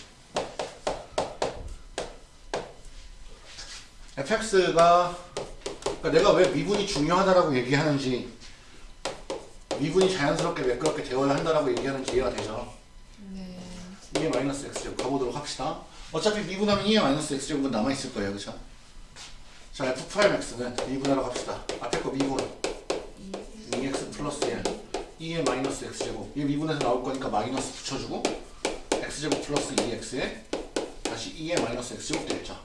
fx가 그러니까 내가 왜 미분이 중요하다라고 얘기하는지 미분이 자연스럽게 매끄럽게 되어야 한다라고 얘기하는지 이해가 되죠? 네. 2의 마이너스 x제곱 가보도록 합시다. 어차피 미분하면 2의 마이너스 x제곱은 남아있을 거예요. 그쵸? 자, f 프라임 x는 미분하러 갑시다. 앞에 거 미분 2x 플러스 1 2의 마이너스 x제곱 이 미분에서 나올 거니까 마이너스 붙여주고 x제곱 플러스 2x에 다시 2의 마이너스 x제곱 되겠죠.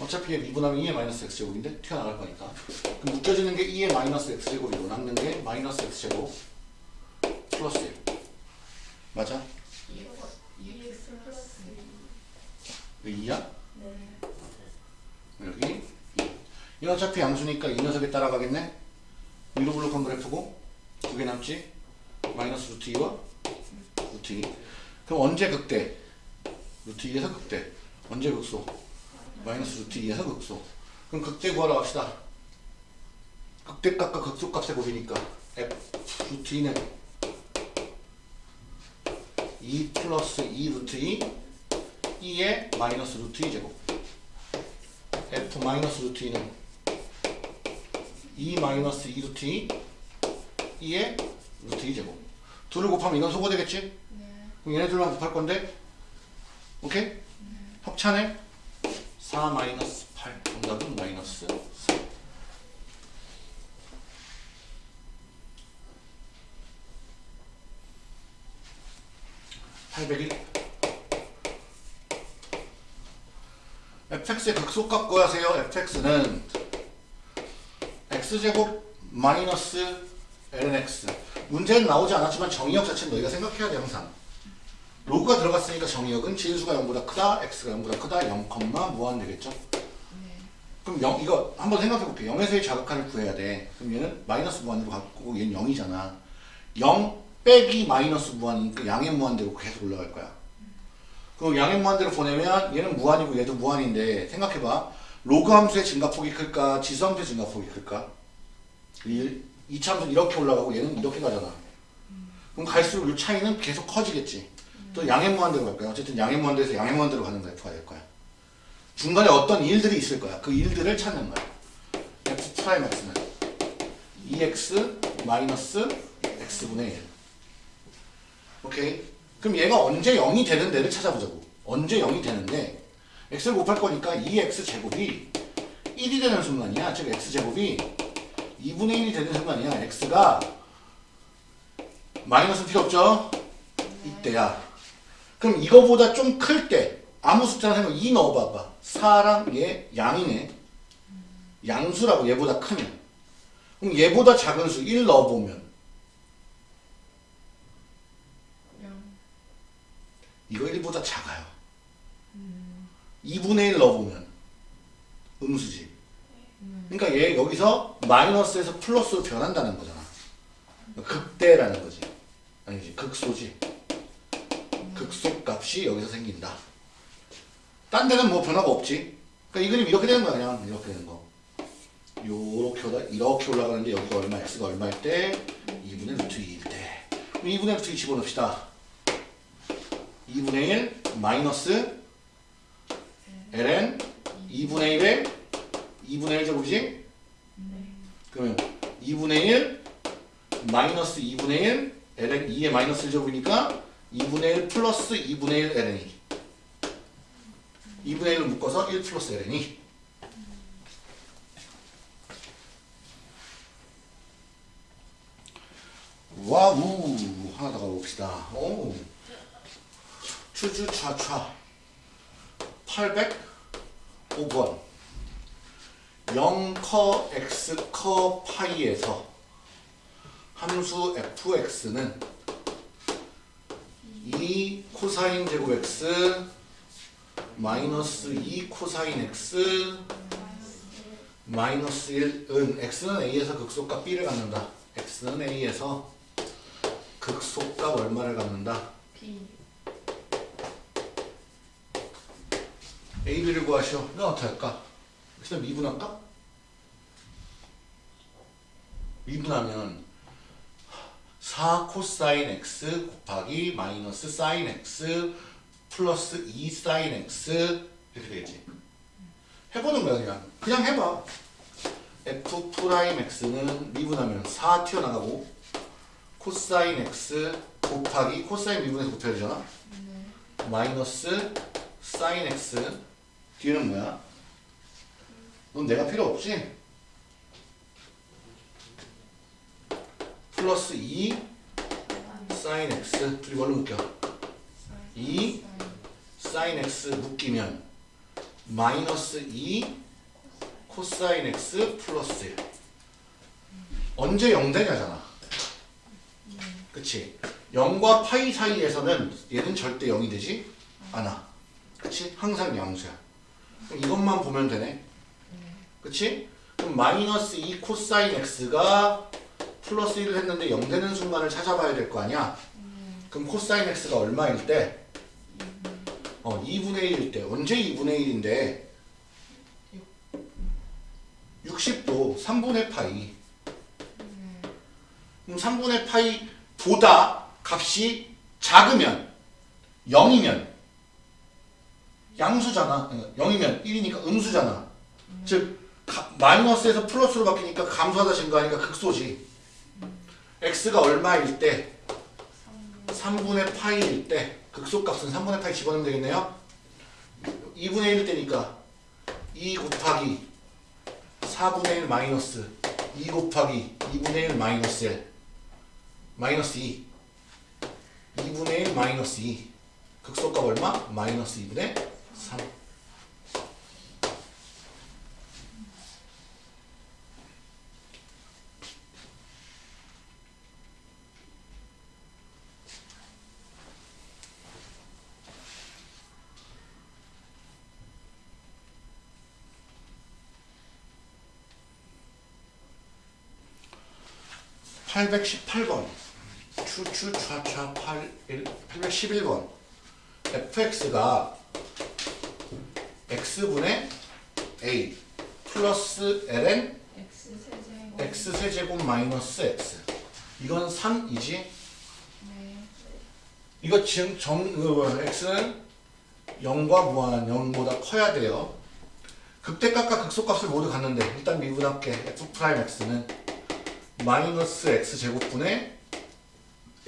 어차피 얘 미분하면 2의 마이너스 x제곱인데 튀어나갈 거니까 그럼 묶여지는 게 2의 마이너스 x제곱이고 남는 게 마이너스 x제곱 플러스 1 맞아? EX 플러스 왜 2야? 네. 여기 2. 이 어차피 양수니까 이 녀석에 따라가겠네? 위로 블록한 그래프고 두개 남지? 마이너스 루트 2와 루트 2 그럼 언제 극대? 루트 2에서 극대 언제 극소? 마이너스 루트 2에서 극소 그럼 극대 구하러 갑시다 극대값과 극소값의 곱이니까 f 루트 2는 2 플러스 2 루트 2 2의 마이너스 루트 2 제곱 f 마이너스 루트 2는 2 마이너스 2 루트 2 2의 루트 2 제곱 둘을 곱하면 이건 소거되겠지? 네. 그럼 얘네들만 곱할 건데 오케이? 협찬에 4 마이너스 8 정답은 마이너스 4 801 fx의 극소값 구하세요. fx는 x제곱 마이너스 lnx 문제는 나오지 않았지만 정의역 자체는 너희가 생각해야 돼 항상. 로그가 들어갔으니까 정의역은 진수가 0보다 크다 x가 0보다 크다 0, 무한 되겠죠? 네. 그럼 0 이거 한번 생각해 볼게 0에서의 자극하를 구해야 돼. 그럼 얘는 마이너스 무한으로 갖고 얘는 0이잖아. 0 빼기 마이너스 무한이니까 양의 무한대로 계속 올라갈 거야. 그럼 양의 무한대로 보내면 얘는 무한이고 얘도 무한인데 생각해봐. 로그 함수의 증가폭이 클까? 지수 함수의 증가폭이 클까? 1 이차함수는 이렇게 올라가고 얘는 이렇게 가잖아. 그럼 갈수록 이 차이는 계속 커지겠지. 또 양의 무한대로 갈 거야. 어쨌든 양의 무한대에서 양의 무한대로 가는 그래프가 될 거야. 중간에 어떤 일들이 있을 거야. 그 일들을 찾는 거야. F 프라임 x는 2x 마이너스 x분의 1 오케이? 그럼 얘가 언제 0이 되는 데를 찾아보자고. 언제 0이 되는데 x를 곱할 거니까 2x 제곱이 1이 되는 순간이야. 즉 x 제곱이 2분의 1이 되는 순간이야. X가 마이너스 필요 없죠? 이때야. 그럼 이거보다 좀 클 때 아무 숫자나 생각 2 넣어봐봐. 4랑 얘 양이네. 양수라고 얘보다 크면. 그럼 얘보다 작은 수 1 넣어보면. 영. 이거 1보다 작아요. 2분의 1 넣어보면. 음수지 그러니까 얘 여기서 마이너스에서 플러스로 변한다는 거잖아. 극대라는 거지. 아니지 극소지. 극소 값이 여기서 생긴다. 딴 데는 뭐 변화가 없지. 그러니까 이 그림 이렇게 되는 거야 그냥. 이렇게 되는 거. 요렇게 올라 이렇게 올라가는데 여기가 얼마 x가 얼마일 때? 2분의 루트 2일 때. 그럼 2분의 루트 2 집어넣읍시다. 2분의 1 마이너스 ln 2분의 1에 2분의 1 제곱이지? 네. 그러면 2분의 1 마이너스 2분의 1 ln 2의 마이너스 1 제곱이니까 2분의 1 플러스 2분의 1 ln이. 2분의 1을 묶어서 1 플러스 ln이. 와우 하나 더 가봅시다. 오 추추차차 805번 0커 x 커 파이에서 함수 fx는 2 코사인 제곱 x 마이너스 2 코사인 x 마이너스 1은 x는 a에서 극소값 b를 갖는다 x는 a에서 극소값 얼마를 갖는다 B. a, b를 구하시오 이건 어떻게 할까? 일단 미분할까? 미분하면 4 코사인 x 곱하기 마이너스 사인 x 플러스 2 사인 x 이렇게 되겠지. 해보는 거야 그냥. 그냥 해봐. f 프라임 x는 미분하면 4 튀어나가고 코사인 x 곱하기 코사인 미분해서 곱해야 되잖아. 네. 마이너스 사인 x 뒤에는 뭐야? 넌 내가 필요 없지? 플러스 2 사인 x 둘이 뭘로 묶여? 이 사인 x 묶이면 마이너스 2 코사인 x 플러스 1 언제 0 되냐잖아. 그치? 0과 파이 사이에서는 얘는 절대 0이 되지 않아. 그치? 항상 양수야. 이것만 보면 되네 그치 그럼 마이너스 2 코사인 x가 플러스 1을 했는데 0 되는 순간을 찾아봐야 될 거 아니야 그럼 코사인 x가 얼마일 때? 어, 2분의 1일 때. 언제 2분의 1인데? 60도 3분의 파이. 그럼 3분의 파이보다 값이 작으면 0이면 양수잖아. 어, 0이면 1이니까 음수잖아. 즉 가- 마이너스에서 플러스로 바뀌니까 감소하다 증가하니까 극소지. x가 얼마일 때? 3분의 파이일 때 극소값은 3분의 파이 집어넣으면 되겠네요. 2분의 1일 때니까 2 곱하기 4분의 1 마이너스 2 곱하기 2분의 1 마이너스 1 마이너스 2 2분의 1 마이너스 2 극소값 얼마? 마이너스 2분의 3 818번. 추추차차 81 811번. fx가 x분의 a 플러스 ln X 세제곱. x 세제곱 마이너스 x. 이건 3이지? 네. 이거 지금 정 어, x는 0과 무한 0보다 커야 돼요. 극대값과 극소값을 모두 갖는데 일단 미분할게 f 프라임 x는 마이너스 x 제곱분의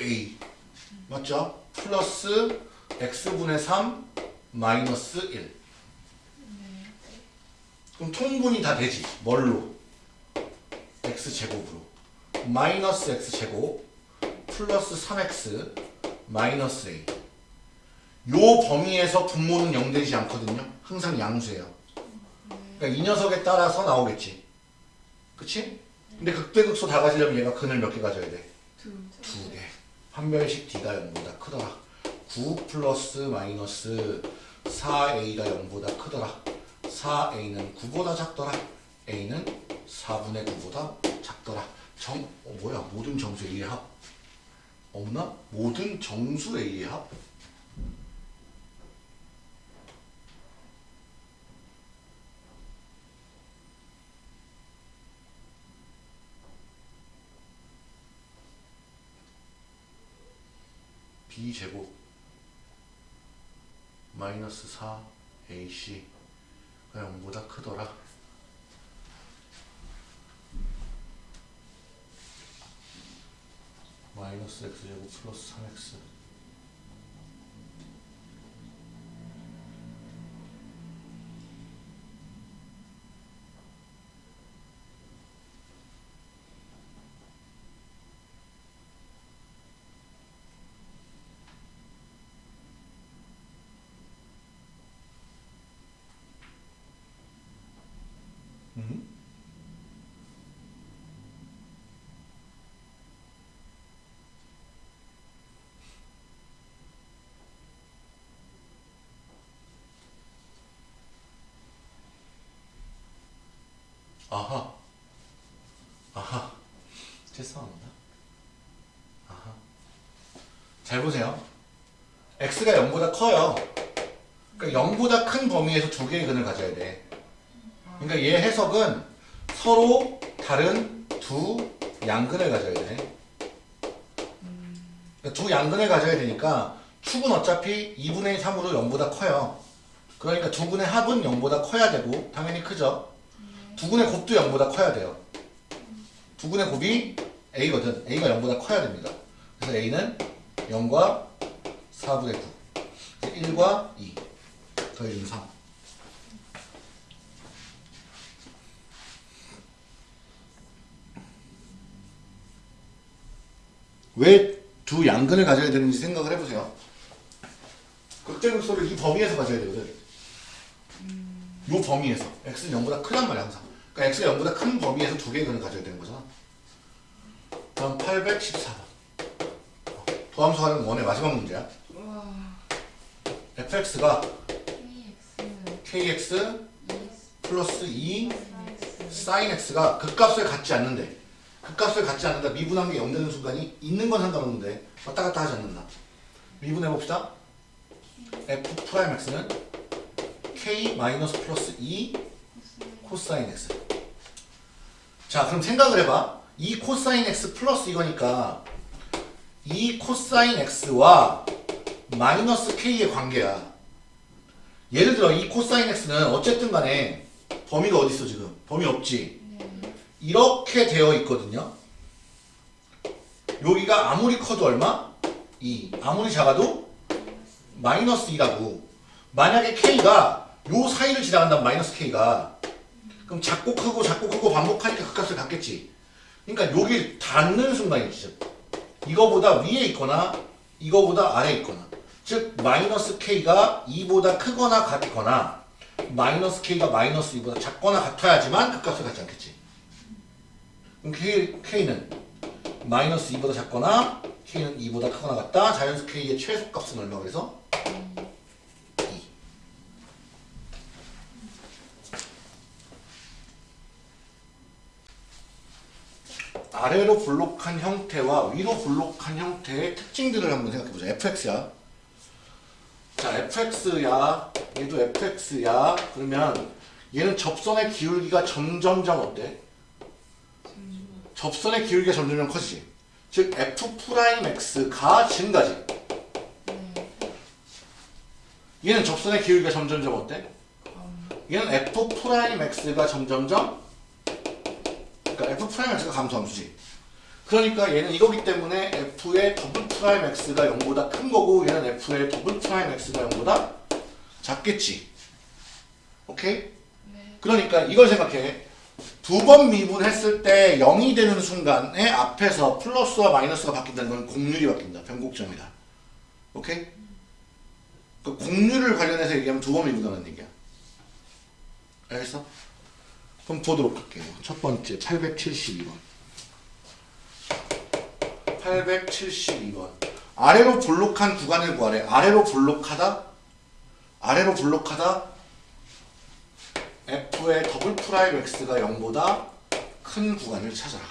a. 맞죠? 플러스 x분의 3 마이너스 1 그럼 통분이 다 되지 뭘로? x 제곱으로. 마이너스 x 제곱 플러스 3x 마이너스 a. 요 범위에서 분모는 0 되지 않거든요. 항상 양수예요. 그러니까 이 녀석에 따라서 나오겠지. 그치? 근데 극대극소 다 가지려면 얘가 근을 몇 개 가져야 돼? 두. 두 개. 판별식 D가 0보다 크더라. 9 플러스 마이너스 4A가 0보다 크더라. 4A는 9보다 작더라. A는 4분의 9보다 작더라. 정, 어, 뭐야? 모든 정수 A의 합? 없나? 모든 정수 A의 합? B제곱 마이너스 4 AC 가 0보다 크더라. 마이너스 X제곱 플러스 3X 아하. 아하. 죄송합니다 아하. 잘 보세요. X가 0보다 커요. 그러니까 0보다 큰 범위에서 두 개의 근을 가져야 돼. 그러니까 얘 해석은 서로 다른 두 양근을 가져야 돼. 그러니까 두 양근을 가져야 되니까 축은 어차피 2분의 3으로 0보다 커요. 그러니까 두 분의 합은 0보다 커야 되고 당연히 크죠. 두 분의 곱도 0보다 커야 돼요. 두 분의 곱이 A거든. A가 0보다 커야 됩니다. 그래서 A는 0과 4분의 9. 1과 2. 더해주면 3. 왜 두 양근을 가져야 되는지 생각을 해보세요. 극대극소를 이 범위에서 가져야 되거든. 이 범위에서. x는 0보다 크단 말이야 항상. 그러니까 x가 0보다 큰 범위에서 두 개의 근을 가져야 되는 거잖아. 다음 814번. 도함수 활용 원의 마지막 문제야. 와. fx가 KX kx 플러스 2 사이즈 sin x가 극값을 갖지 않는데 극값을 갖지 않는다 미분한 게 0 되는 순간이 있는 건 상관없는데 왔다 갔다 하지 않는다 미분해 봅시다 f prime x는 k 마이너스 플러스 2 코사인 x. 자 그럼 생각을 해봐. 이 코사인 x 플러스 이거니까 이 코사인 x와 마이너스 k의 관계야. 예를 들어 이 코사인 x는 어쨌든 간에 범위가 어디 있어 지금? 범위 없지? 네. 이렇게 되어 있거든요. 여기가 아무리 커도 얼마? 2 아무리 작아도 마이너스 2라고. 만약에 k가 요 사이를 지나간다면 마이너스 k가 그럼 작고 크고 작고 크고 반복하니까 그 값을 갖겠지 그러니까 여기 닿는 순간이지 이거보다 위에 있거나 이거보다 아래에 있거나 즉 마이너스 k가 2보다 크거나 같거나 마이너스 k가 마이너스 2보다 작거나 같아야지만 그 값을 갖지 않겠지 그럼 K, K는 마이너스 2보다 작거나 K는 2보다 크거나 같다. 자연수 K의 최소값은 얼마 그래서? 아래로 블록한 형태와 위로 블록한 형태의 특징들을 한번 생각해보자. fx야. 자, fx야. 얘도 fx야. 그러면 얘는 접선의 기울기가 점점점 어때? 접선의 기울기가 점점점 커지지. 즉 f prime x가 증가지. 네. 얘는 접선의 기울기가 점점점 어때? 검. 얘는 f prime x가 점점점 그러니까 f prime x가 감소함수지. 그러니까 얘는 이거기 때문에 f의 double prime x가 0보다 큰 거고 얘는 f의 double prime x가 0보다 작겠지. 오케이? 네. 그러니까 이걸 생각해. 두 번 미분했을 때 0이 되는 순간에 앞에서 플러스와 마이너스가 바뀐다는 건 공률이 바뀐다. 변곡점이다. 오케이? 그 공률을 관련해서 얘기하면 두 번 미분하는 얘기야. 알겠어? 그럼 보도록 할게요. 첫 번째 872번. 872번. 아래로 볼록한 구간을 구하래. 아래로 볼록하다? 아래로 볼록하다? f의 double prime x가 0보다 큰 구간을 찾아라.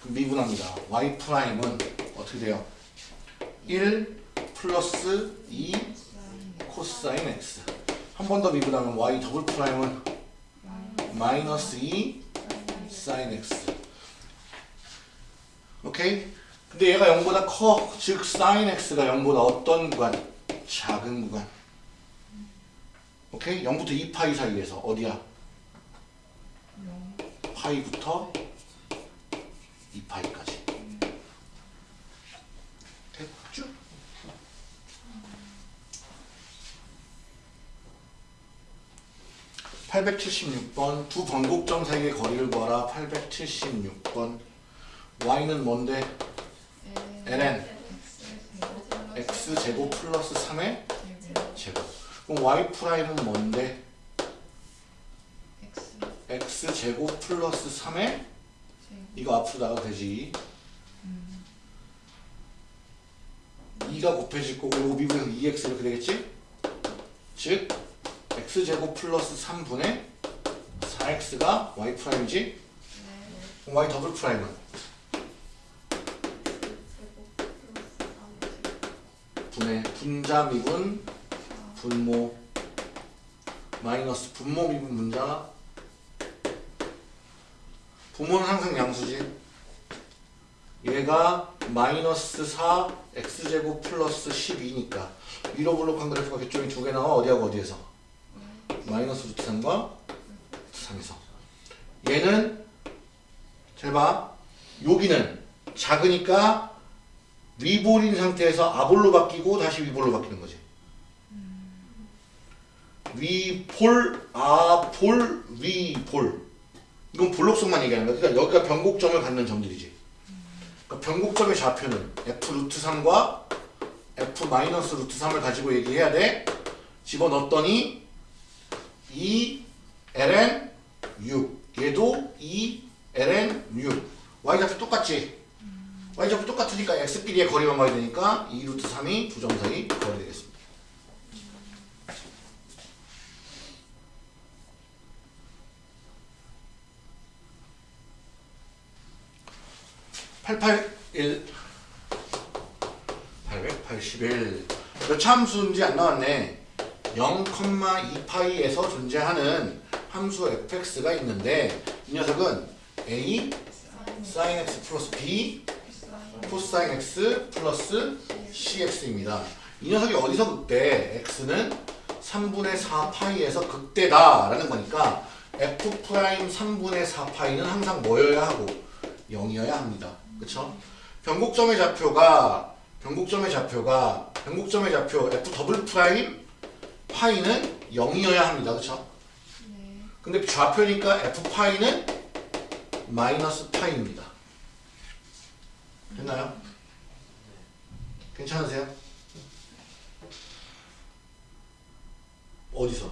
그럼 미분합니다. y prime은 어떻게 돼요? 1 플러스 2 코사인 x. 한 번 더 미분하면 y 더블 프라임은 마이너스 2 사인 x. 오케이? 근데 얘가 0보다 커. 즉 사인 x가 0보다 어떤 구간? 작은 구간. 오케이? 0부터 2파이 사이에서 어디야? 영. 파이부터 2파이까지. 됐죠? (876번) 두 변곡점 사이의 거리를 구하라. (876번) y는 뭔데? ln x. 제곱 플러스 3의 제곱. 그럼 y prime은 뭔데? X. X 제곱 플러스 3의 이거 앞으로 나가도 되지? 2가 곱해질 거고 이거 미분해서 2x 이렇게 되겠지? 즉 x제곱 플러스 3분의 4x가 y prime이지? 그럼 y 더블 프라임은? 분의 분자 미분 분모 마이너스 분모 미분 분자. 분모는 항상 양수지. 얘가 마이너스 4 x제곱 플러스 12니까 위로 블록한 그래프가 뒤쪽에 두개 나와. 어디하고 어디에서? 마이너스 루트 3과 루트 3에서 얘는 잘 봐. 여기는 작으니까 위볼인 상태에서 아볼로 바뀌고 다시 위볼로 바뀌는 거지. 위볼, 아볼, 위볼. 이건 볼록성만 얘기하는 거야. 그러니까 여기가 변곡점을 갖는 점들이지. 그러니까 변곡점의 좌표는 f 루트 3과 f 마이너스 루트 3을 가지고 얘기해야 돼. 집어넣었더니 2 ln 6 얘도 2 ln 6 y좌표 똑같지? y좌표 똑같으니까 x끼리의 거리만 봐야 되니까 2 루트 3이 두 점 사이 거리 되겠습니다. (881) 881 몇 참수인지 안 나왔네 0,2파이에서 존재하는 함수 fx가 있는데 이 녀석은 a sin x 플러스 b 코사인 x 플러스 cx입니다. 이 녀석이 어디서 극대? x는 3분의 4파이에서 극대다 라는 거니까 f prime 3분의 4파이는 항상 뭐여야 하고 0이어야 합니다. 그쵸? 변곡점의 좌표가 변곡점의 좌표가 변곡점의 좌표 f double prime 파이는 0이어야 합니다. 그쵸? 네. 근데 좌표니까 f 파이는 마이너스 파이입니다. 됐나요? 괜찮으세요? 어디서?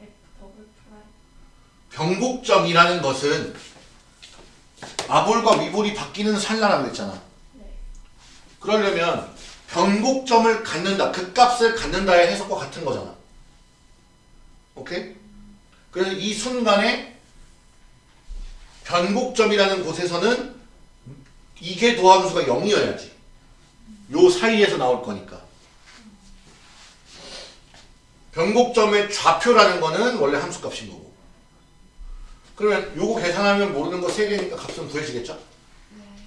F double prime. 변곡점이라는 것은 아볼과 위볼이 바뀌는 찰나라고 했잖아. 네. 그러려면 변곡점을 갖는다, 극값을 갖는다의 해석과 같은 거잖아. 오케이? 그래서 이 순간에 변곡점이라는 곳에서는 이게 도함수가 0이어야지. 요 사이에서 나올 거니까. 변곡점의 좌표라는 거는 원래 함수값인 거고. 그러면 요거 계산하면 모르는 거 3개니까 값은 구해지겠죠?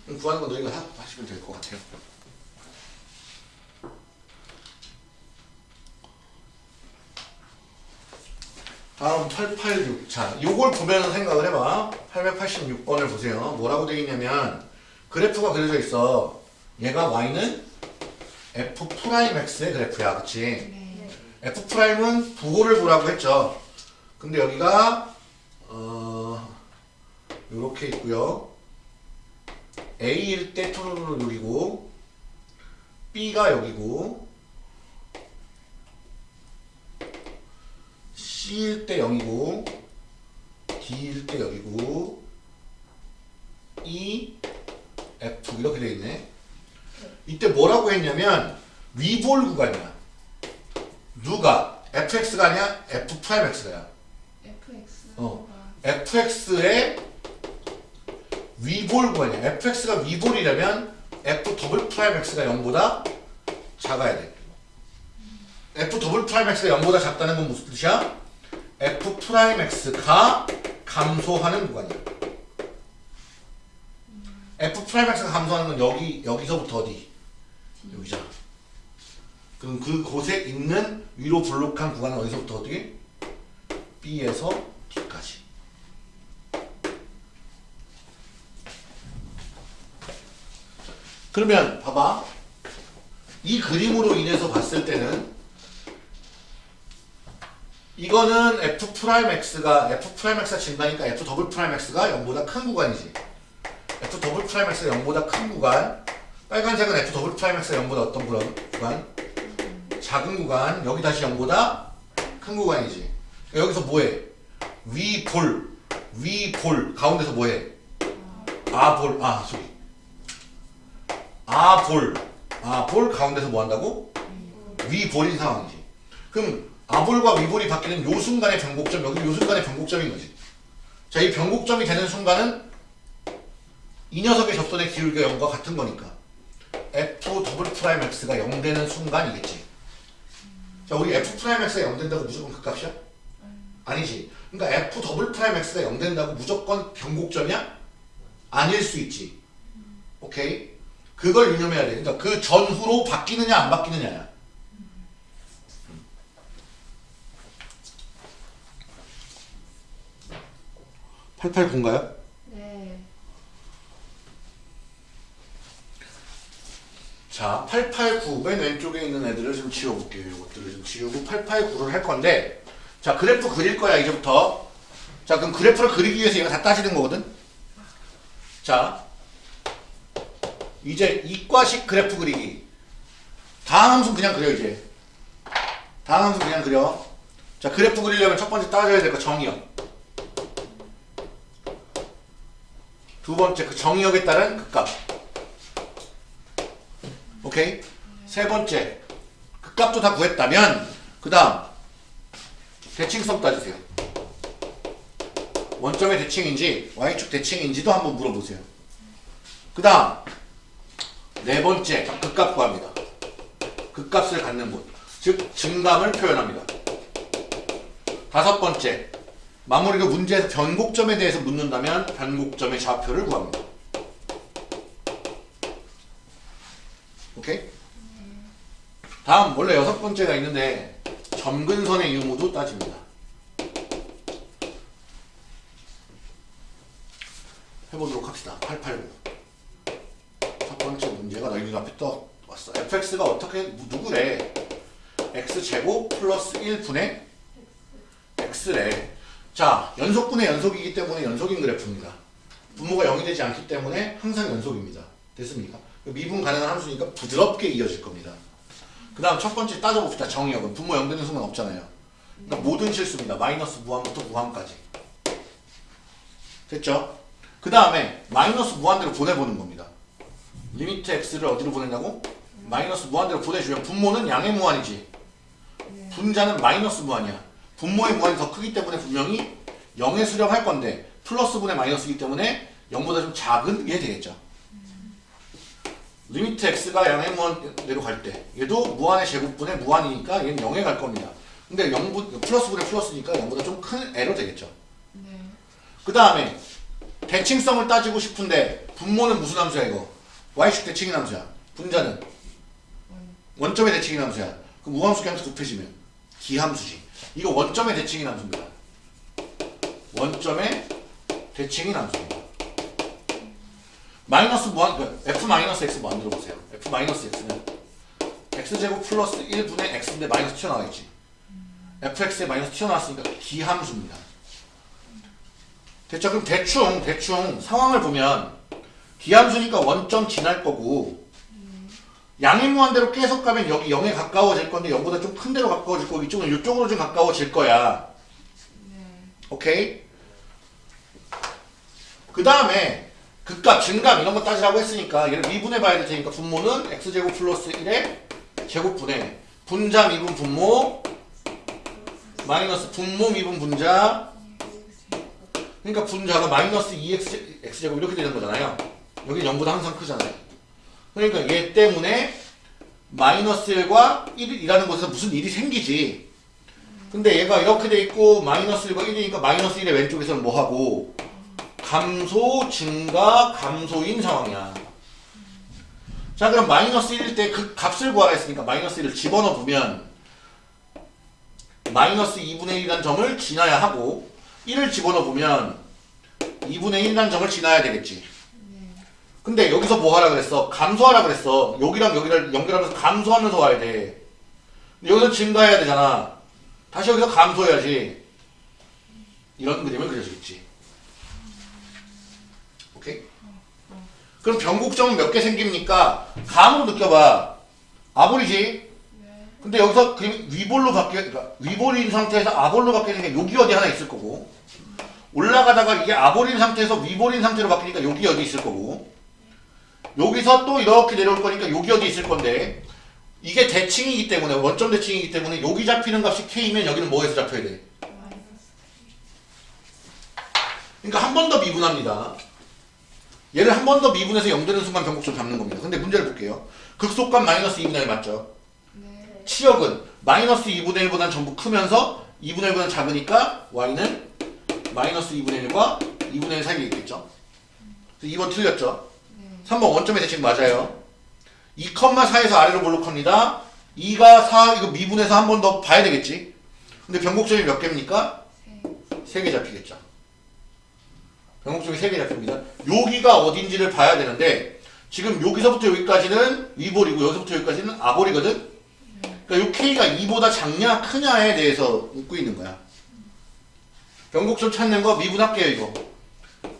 네. 구하는 건 너희가 하- 하시면 될 것 같아요. 다음 886. 자, 요걸 보면 생각을 해봐. 886번을 보세요. 뭐라고 되어 있냐면 그래프가 그려져 있어. 얘가 y는 f prime x의 그래프야, 그치? 네. f prime은 부호를 보라고 했죠. 근데 여기가 어 요렇게 있고요. A일 때 토로로 여기고 B가 여기고 C일 때 0이고 D일 때 여기고 E, F 이렇게 돼 있네. 이때 뭐라고 했냐면 위볼 구간이야. 누가 fx가 아니야 f prime x가야. FX. 어. fx의 위볼 구간이야. fx가 위볼이라면 f double prime x가 0보다 작아야 돼. f double prime x가 0보다 작다는 건 무슨 뜻이야? F prime x가 감소하는 구간이야. f prime x가 감소하는 건 여기 여기서부터 어디? 여기잖아. 그럼 그 곳에 있는 위로 볼록한 구간은 어디서부터 어떻게? B에서 D까지. 그러면 봐봐. 이 그림으로 인해서 봤을 때는 이거는 f prime x가 f prime x가 증가니까 f double prime x가 0보다 큰 구간이지. f double prime x가 0보다 큰 구간. 빨간색은 f double prime x가 0보다 어떤 구간? 작은 구간. 여기 다시 0보다 큰 구간이지. 여기서 뭐해? 위 볼, 위 볼. 가운데서 뭐해? 아 볼, 아 소리. 아 볼, 아 볼 가운데서 뭐 한다고? 위 볼인 상황이지. 그럼 아볼과 위볼이 바뀌는 요 순간의 변곡점, 여기 요 순간의 변곡점인 거지. 자, 이 변곡점이 되는 순간은 이 녀석의 접선의 기울기가 0과 같은 거니까 f double prime x가 0 되는 순간이겠지. 자, 우리 f prime x가 0 된다고 무조건 극값이야? 아니지. 그러니까 f double prime x가 0 된다고 무조건 변곡점이야? 아닐 수 있지. 오케이? 그걸 유념해야 돼. 그러니까 그 전후로 바뀌느냐 안 바뀌느냐야. 889인가요? 네. 자, 889, 맨 왼쪽에 있는 애들을 좀 지워볼게요. 이것들을 좀 지우고 889를 할 건데, 자, 그래프 그릴 거야, 이제부터. 자, 그럼 그래프를 그리기 위해서 얘가 다 따지는 거거든? 자, 이제 이과식 그래프 그리기. 다음 함수 그냥 그려, 이제. 다음 함수 그냥 그려. 자, 그래프 그리려면 첫 번째 따져야 될 거 정의역. 두 번째, 그 정의역에 따른 극값. 오케이? 세 번째, 그 값도 다 구했다면, 그 다음, 대칭성 따주세요. 원점의 대칭인지, y축 대칭인지도 한번 물어보세요. 그 다음, 네 번째, 극값 구합니다. 극값을 갖는 분. 즉, 증감을 표현합니다. 다섯 번째, 마무리로 문제에서 변곡점에 대해서 묻는다면, 변곡점의 좌표를 구합니다. 오케이? 다음 원래 여섯 번째가 있는데 점근선의 유무도 따집니다. 해보도록 합시다. 889. 첫 번째 문제가 너희 눈앞에 떠왔어. fx가 어떻게 누구래? x제곱 플러스 1분의 x래. 자, 연속분의 연속이기 때문에 연속인 그래프입니다. 분모가 0이 되지 않기 때문에 항상 연속입니다. 됐습니까? 미분 가능한 함수니까 부드럽게 이어질 겁니다. 그 다음 첫 번째 따져봅시다. 정의역은 분모 0 되는 순간 없잖아요. 그러니까 모든 실수입니다. 마이너스 무한부터 무한까지. 됐죠? 그 다음에 마이너스 무한대로 보내보는 겁니다. limit x를 어디로 보낸다고? 마이너스 무한대로 보내주면 분모는 양의 무한이지. 네. 분자는 마이너스 무한이야. 분모의 무한이 더 크기 때문에 분명히 0에 수렴할 건데 플러스 분의 마이너스이기 때문에 0보다 좀 작은 게 되겠죠. limit x가 양의 무한대로 갈때 얘도 무한의 제곱분의 무한이니까 얘는 0에 갈 겁니다. 근데 0분 플러스분의 플러스니까 0보다 좀큰 애로 되겠죠. 네. 그 다음에 대칭성을 따지고 싶은데 분모는 무슨 함수야 이거? y축 대칭인 함수야. 분자는 원. 원점의 대칭인 함수야. 그 무함수 함수 곱해지면 기함수지. 이거 원점의 대칭인 함수입니다. 원점의 대칭인 함수입니다. 마이너스 무한 그 f 마이너스 x 만들어 보세요. f 마이너스 x는 x 제곱 플러스 1분의 x인데 마이너스 튀어나와 있지. fx에 마이너스 튀어나왔으니까 기함수입니다. 됐죠? 대충 대충 상황을 보면 기함수니까 원점 지날 거고 양의 무한 대로 계속 가면 여기 0에 가까워질 건데 0보다 좀 큰 데로 가까워질 거고 이쪽은 이쪽으로 좀 가까워질 거야. 네. 오케이? 그 다음에 극값, 증감 이런 거 따지라고 했으니까 얘를 미분해 봐야 될 테니까 분모는 x제곱 플러스 1의 제곱분의 분자 미분 분모 마이너스 분모 미분 분자 그러니까 분자가 마이너스 2x x제곱 이렇게 되는 거잖아요. 여기 0보다 항상 크잖아요. 그러니까 얘 때문에 마이너스 1과 1이라는 곳에서 무슨 일이 생기지. 근데 얘가 이렇게 돼 있고 마이너스 1과 1이니까 마이너스 1의 왼쪽에서는 뭐 하고 감소, 증가, 감소인 상황이야. 자 그럼 마이너스 1일 때 그 값을 구하라 했으니까 마이너스 1을 집어넣어 보면 마이너스 2분의 1이라는 점을 지나야 하고 1을 집어넣어 보면 2분의 1이라는 점을 지나야 되겠지. 네. 근데 여기서 뭐 하라 그랬어? 감소하라 그랬어. 여기랑 여기를 연결하면서 감소하면서 와야 돼. 여기서 증가해야 되잖아. 다시 여기서 감소해야지. 이런 그림을 그려주겠지. 오케이? 그럼 변곡점은 몇 개 생깁니까? 감으로 느껴봐. 아볼이지. 네. 근데 여기서 그림 위볼로 바뀌어, 그러니까 위볼인 상태에서 아볼로 바뀌는 게 여기 어디 하나 있을 거고, 올라가다가 이게 아볼인 상태에서 위볼인 상태로 바뀌니까 여기 어디 있을 거고, 여기서 또 이렇게 내려올 거니까 여기 어디 있을 건데, 이게 대칭이기 때문에, 원점 대칭이기 때문에 여기 잡히는 값이 K면 여기는 뭐에서 잡혀야 돼? 그러니까 한 번 더 미분합니다. 얘를 한 번 더 미분해서 0 되는 순간 변곡점 잡는 겁니다. 근데 문제를 볼게요. 극속값 마이너스 2분의 1 맞죠? 네. 치역은 마이너스 2분의 1보다는 전부 크면서 2분의 1보다는 작으니까 y는 마이너스 2분의 1과 2분의 1 사이에 있겠죠? 그래서 2번 틀렸죠? 네. 3번 원점의 대칭 맞아요. 2,4에서 아래로 볼록 합니다. 2가 4 이거 미분해서 한 번 더 봐야 되겠지. 근데 변곡점이 몇 개입니까? 세. 3개 잡히겠죠. 변곡점이 3개 잡힙니다. 여기가 어딘지를 봐야 되는데 지금 여기서부터 여기까지는 위볼이고 여기서부터 여기까지는 아볼이거든. 그러니까 이 K가 2보다 작냐 크냐에 대해서 묻고 있는 거야. 변곡점 찾는 거 미분할게요 이거.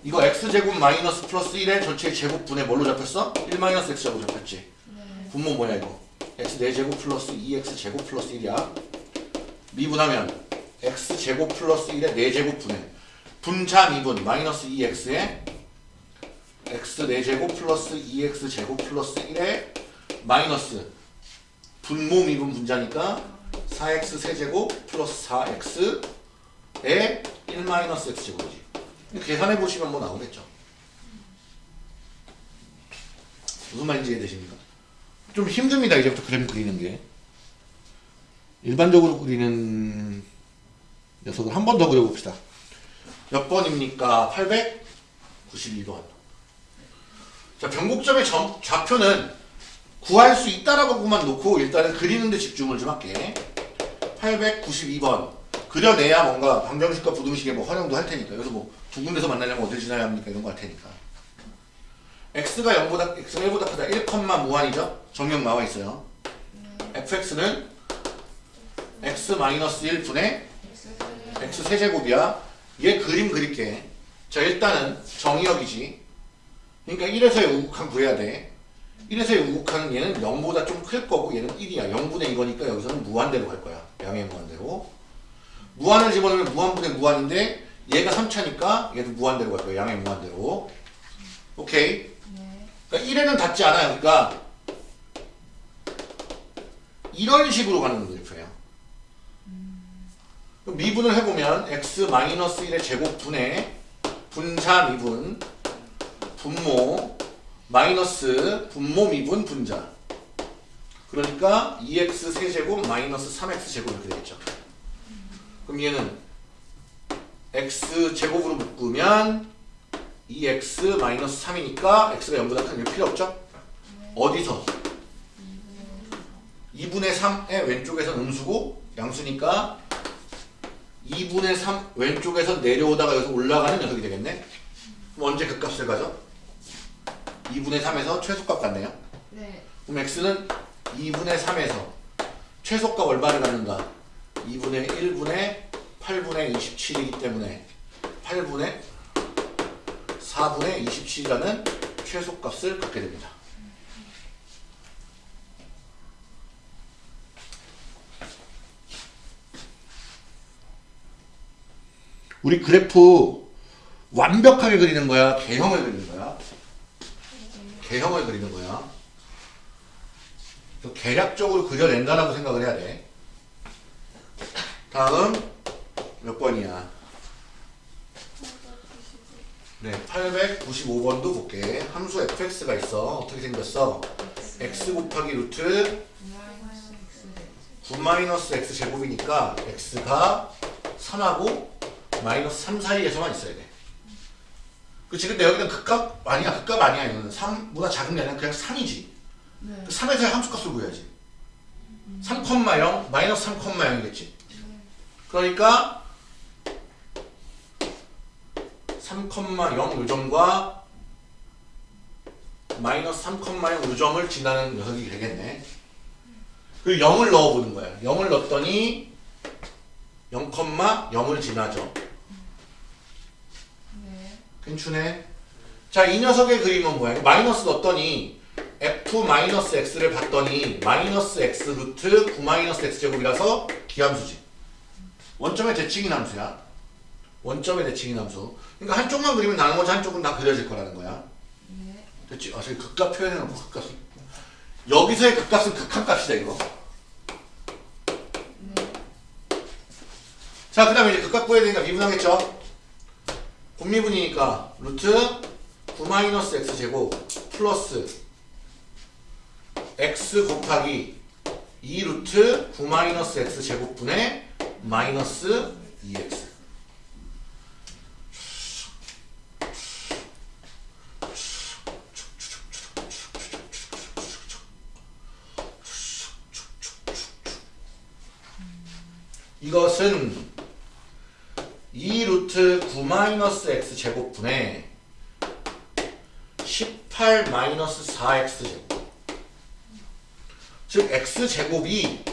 이거 x제곱 마이너스 플러스 1의 전체 제곱분의 뭘로 잡혔어? 1 마이너스 x제곱 잡혔지. 네. 분모 뭐야 이거? x 4제곱 플러스 2x 제곱 플러스 1이야. 미분하면 x 제곱 플러스 1의 4제곱 분의 분자 미분 마이너스 2x에 x 4제곱 플러스 2x 제곱 플러스 1의 마이너스 분모 미분 분자니까 4x 세제곱 플러스 4x에 1 마이너스 x제곱이지. 계산해 보시면 뭐 나오겠죠. 무슨 말인지 이해되십니까? 좀 힘듭니다. 이제부터 그림 그리는 게. 일반적으로 그리는 녀석을 한 번 더 그려봅시다. 몇 번입니까? 892번. 자, 변곡점의 점, 좌표는 구할 수 있다라고만 놓고 일단은 그리는데 집중을 좀 할게. 892번. 그려내야 뭔가 방정식과 부등식에 뭐 활용도 할 테니까. 여기서 뭐 두 군데서 만나려면 어딜 지나야 합니까? 이런 거 할 테니까. x가 0보다, x가 1보다 크다. 1, 무한이죠? 정령 나와 있어요. fx는 x-1분의 X 세제곱이야. 얘 그림 그릴게. 자, 일단은 정의역이지. 그러니까 1에서의 우극한 구해야 돼. 1에서의 우극한은 얘는 0보다 좀 클 거고 얘는 1이야. 0분의 이거니까 여기서는 무한대로 갈 거야. 양의 무한대로. 무한을 집어넣으면 무한분의 무한인데 얘가 3차니까 얘도 무한대로 갈 거야. 양의 무한대로. 오케이. 네. 그러니까 1에는 닿지 않아요. 그러니까 이런 식으로 가는. 그럼 미분을 해보면 x-1의 제곱분의 분자 미분 분모 마이너스 분모 미분 분자 그러니까 2x 세제곱 마이너스 3x 제곱 이렇게 되겠죠. 그럼 얘는 x 제곱으로 묶으면 2x 마이너스 3이니까 x가 0보다 큰 게 필요 없죠? 어디서? 2분의 3의 왼쪽에서 음수고 양수니까 2분의 3 왼쪽에서 내려오다가 여기서 올라가는 녀석이 되겠네? 그럼 언제 그 값을 가져? 2분의 3에서 최소값 같네요? 네. 그럼 x는 2분의 3에서 최소값 얼마를 갖는다? 2분의 1분의 8분의 27이기 때문에 8분의 4분의 27이라는 최소값을 갖게 됩니다. 우리 그래프 완벽하게 그리는 거야? 개형을 그리는 거야? 개형을 그리는 거야. 그래서 계략적으로 그려낸다라고 생각을 해야 돼. 다음 몇 번이야? 네, 895번도 볼게. 함수 fx가 있어. 어떻게 생겼어? x 곱하기 루트 마이너스 X. 9 마이너스 x 제곱이니까 x가 3하고 마이너스 3 사이에서만 있어야 돼. 그치? 근데 여기는 극값 아니야. 극값 아니야. 이거는 3보다 작은 게 아니라 그냥 3이지. 네. 3에서의 함수값을 구해야지. 3,0 마이너스 3,0이겠지. 그러니까 3,0 요점과 마이너스 3,0 요점을 지나는 녀석이 되겠네. 그리고 0을 넣어보는 거야. 0을 넣었더니 0,0을 지나죠. 네. 괜찮네. 자, 이 녀석의 그림은 뭐야? 마이너스 넣었더니 f-x를 봤더니 마이너스 x 루트 9 마이너스 x 제곱이라서 기함수지. 원점의 대칭인 함수야. 원점의 대칭인 함수. 그러니까 한쪽만 그리면 나머지 한쪽은 다 그려질 거라는 거야. 네. 됐지? 아, 저기 극값 표현해놓고 극값. 여기서의 극값은 극한값이다, 이거. 네. 자, 그 다음에 이제 극값 구해야 되니까 미분하겠죠? 분미분이니까 루트 9-x 제곱 플러스 x 곱하기 2 루트 9-x 제곱분의 마이너스 2x 9 마이너스 x 제곱분의 18 마이너스 4x 제곱. 즉 x 제곱이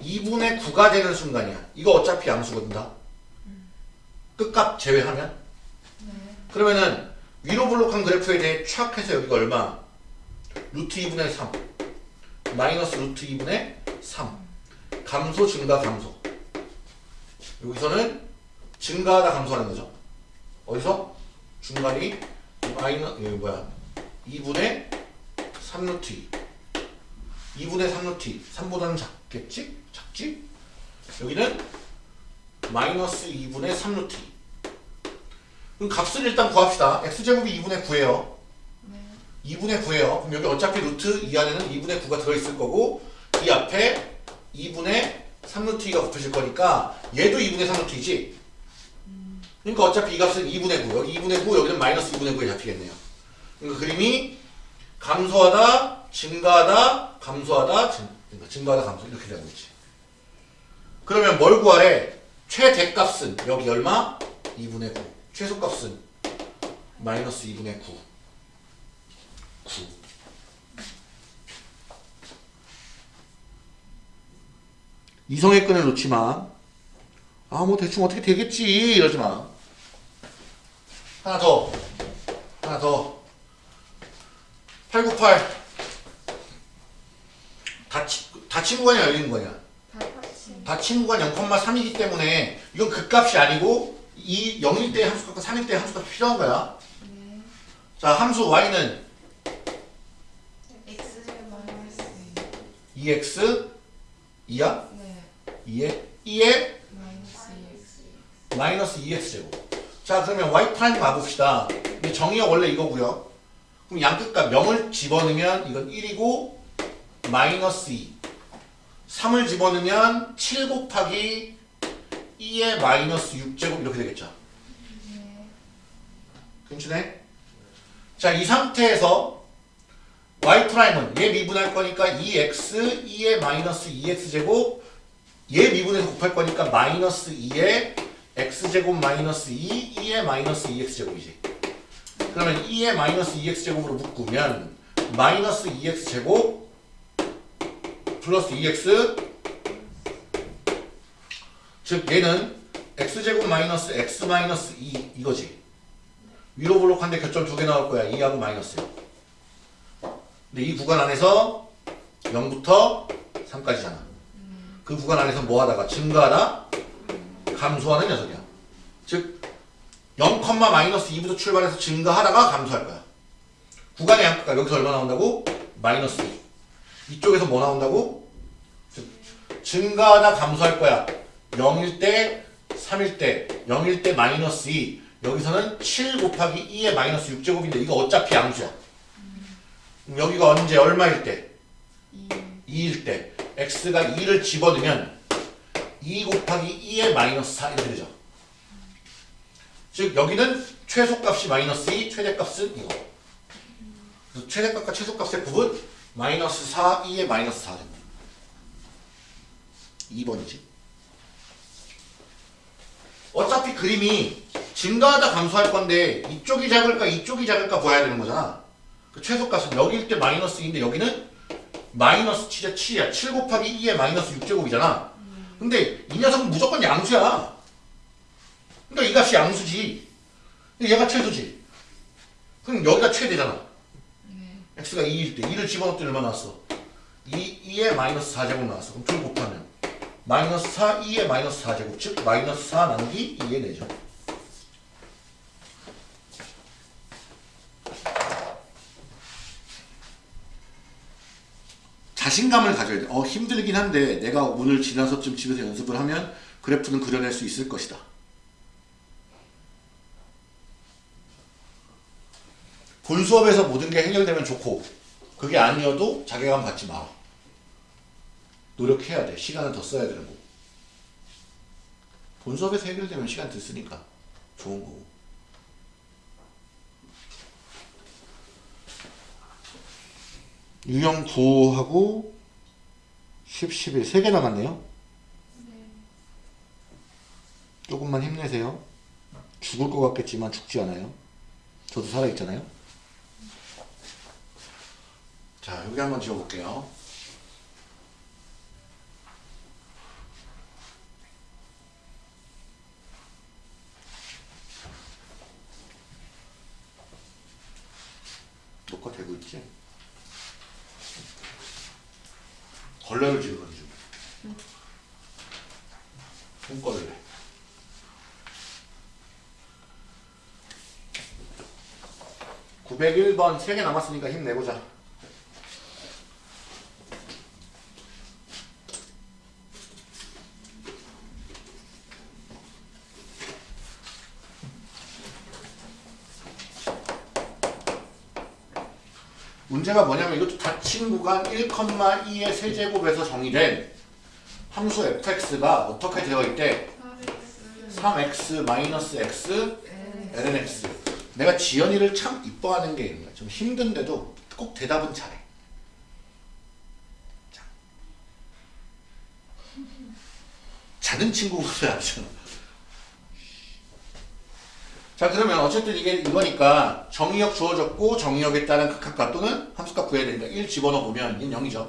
2분의 9가 되는 순간이야. 이거 어차피 양수거든 다 끝값 제외하면. 네. 그러면은 위로 블록한 그래프에 대해 촥 해서 여기가 얼마? 루트 2분의 3 마이너스 루트 2분의 3 감소 증가 감소. 여기서는 증가하다 감소하는 거죠 어디서? 중간이 마이너 여기 뭐야 2분의 3 루트 2 2분의 3 루트 2 3보다는 작겠지? 작지? 여기는 마이너스 2분의 3 루트 2 그럼 값을 일단 구합시다. x제곱이 2분의 9예요. 네. 2분의 9예요. 그럼 여기 어차피 루트 이 안에는 2분의 9가 들어있을 거고 이 앞에 2분의 3루트 2가 붙으실 거니까 얘도 2분의 3루트 2지? 그러니까 어차피 이 값은 2분의 9. 여기 2분의 9, 여기는 마이너스 2분의 9에 잡히겠네요. 그러니까 그림이 감소하다, 증가하다, 감소하다, 증, 그러니까 증가하다, 감소 이렇게 되고 있지. 그러면 뭘 구하래? 최대값은 여기 얼마? 2분의 9. 최소값은 마이너스 2분의 9. 9. 이성의 끈을 놓지 마. 아, 뭐 대충 어떻게 되겠지. 이러지 마. 하나 더. 하나 더. 898. 닫힌, 닫힌 구간이 열린 구간이야. 다 같이. 닫힌 구간 0,3이기 때문에 이건 극값이 아니고 이 0일 때 함수값과 3일 때 함수값이 필요한 거야. 네. 자, 함수 y는 x 마이너스 2x 2야? 네. 2에 2에 마이너스 2x. 마이너스 2x 제곱. 자, 그러면 y prime 가봅시다. 이 정의가 원래 이거고요. 그럼 양끝값 0을 집어넣으면 이건 1이고 마이너스 2. 3을 집어넣으면 7 곱하기 2의 마이너스 6제곱 이렇게 되겠죠. 네. 괜찮네? 자, 이 상태에서 y prime은 얘 미분할 거니까 2x 2의 마이너스 2x 제곱 얘 미분해서 곱할 거니까 마이너스 2의 x 제곱 마이너스 2 2의 마이너스 2x 제곱이지. 그러면 2의 마이너스 2x 제곱으로 묶으면 마이너스 2x 제곱 플러스 2x 즉 얘는 x 제곱 마이너스 x 마이너스 2 이거지. 위로 블록한데 교점 두 개 나올 거야. 2하고 마이너스요. 근데 이 구간 안에서 0부터 3까지잖아. 그 구간 안에서 뭐 하다가 증가하다 감소하는 녀석이야. 즉 0, 마이너스 2부터 출발해서 증가하다가 감소할 거야. 구간의 양극가 여기서 얼마 나온다고? 마이너스 2. 이쪽에서 뭐 나온다고? 즉 증가하다 감소할 거야. 0일 때, 3일 때, 0일 때 마이너스 2. 여기서는 7 곱하기 2의 마이너스 6제곱인데 이거 어차피 양수야. 여기가 언제 얼마일 때? 2. 2일 때 x가 2를 집어넣으면 2 곱하기 2의 마이너스 4 이렇게 되죠. 즉 여기는 최소값이 마이너스 2, 최대값은 이거. 그래서 최대값과 최소값의 곱은 마이너스 4, 2의 마이너스 4 됩니다. 2번이지. 어차피 그림이 증가하다 감소할 건데 이쪽이 작을까 이쪽이 작을까 봐야 되는 거잖아. 그 최소값은 여기일 때 마이너스 2인데 여기는 마이너스 7에 7이야. 7 곱하기 2의 마이너스 6제곱이잖아. 근데 이 녀석은 무조건 양수야. 그러니까 이 값이 양수지. 얘가 최소지. 그럼 여기가 최대잖아. 네. x가 2일 때 2를 집어넣었더니 얼마 나왔어? 2, 2의 마이너스 4제곱 나왔어. 그럼 둘 곱하면 마이너스 4, 2의 마이너스 4제곱 즉 마이너스 4 나누기 2의 4죠. 자신감을 가져야 돼. 어 힘들긴 한데 내가 오늘 지나서쯤 집에서 연습을 하면 그래프는 그려낼 수 있을 것이다. 본 수업에서 모든 게 해결되면 좋고 그게 아니어도 자괴감 갖지 마. 노력해야 돼. 시간을 더 써야 되는 거고. 본 수업에서 해결되면 시간 더 쓰니까 좋은 거고. 유형 9하고 10, 11 3개 남았네요. 조금만 힘내세요. 죽을 것 같겠지만 죽지 않아요. 저도 살아있잖아요. 자, 여기 한번 지워볼게요. 녹화되고 있지? 걸레를 지우는 중. 손걸레. (901번) 3개 남았으니까 힘내보자 문제가 뭐냐면 이것도 닫힌 구간 1,2의 세제곱에서 정의된 함수 fx가 어떻게 되어 있대? 3x 마이너스 x lnx 내가 지연이를 참 이뻐하는 게 있는 거야 좀 힘든데도 꼭 대답은 잘해 자. 자는 친구보다 낫잖아 자 그러면 어쨌든 이게 이거니까 정의역 주어졌고 정의역에 따른 극합값 또는 함수값 구해야 되니까 1 집어넣어 보면 얘는 0이죠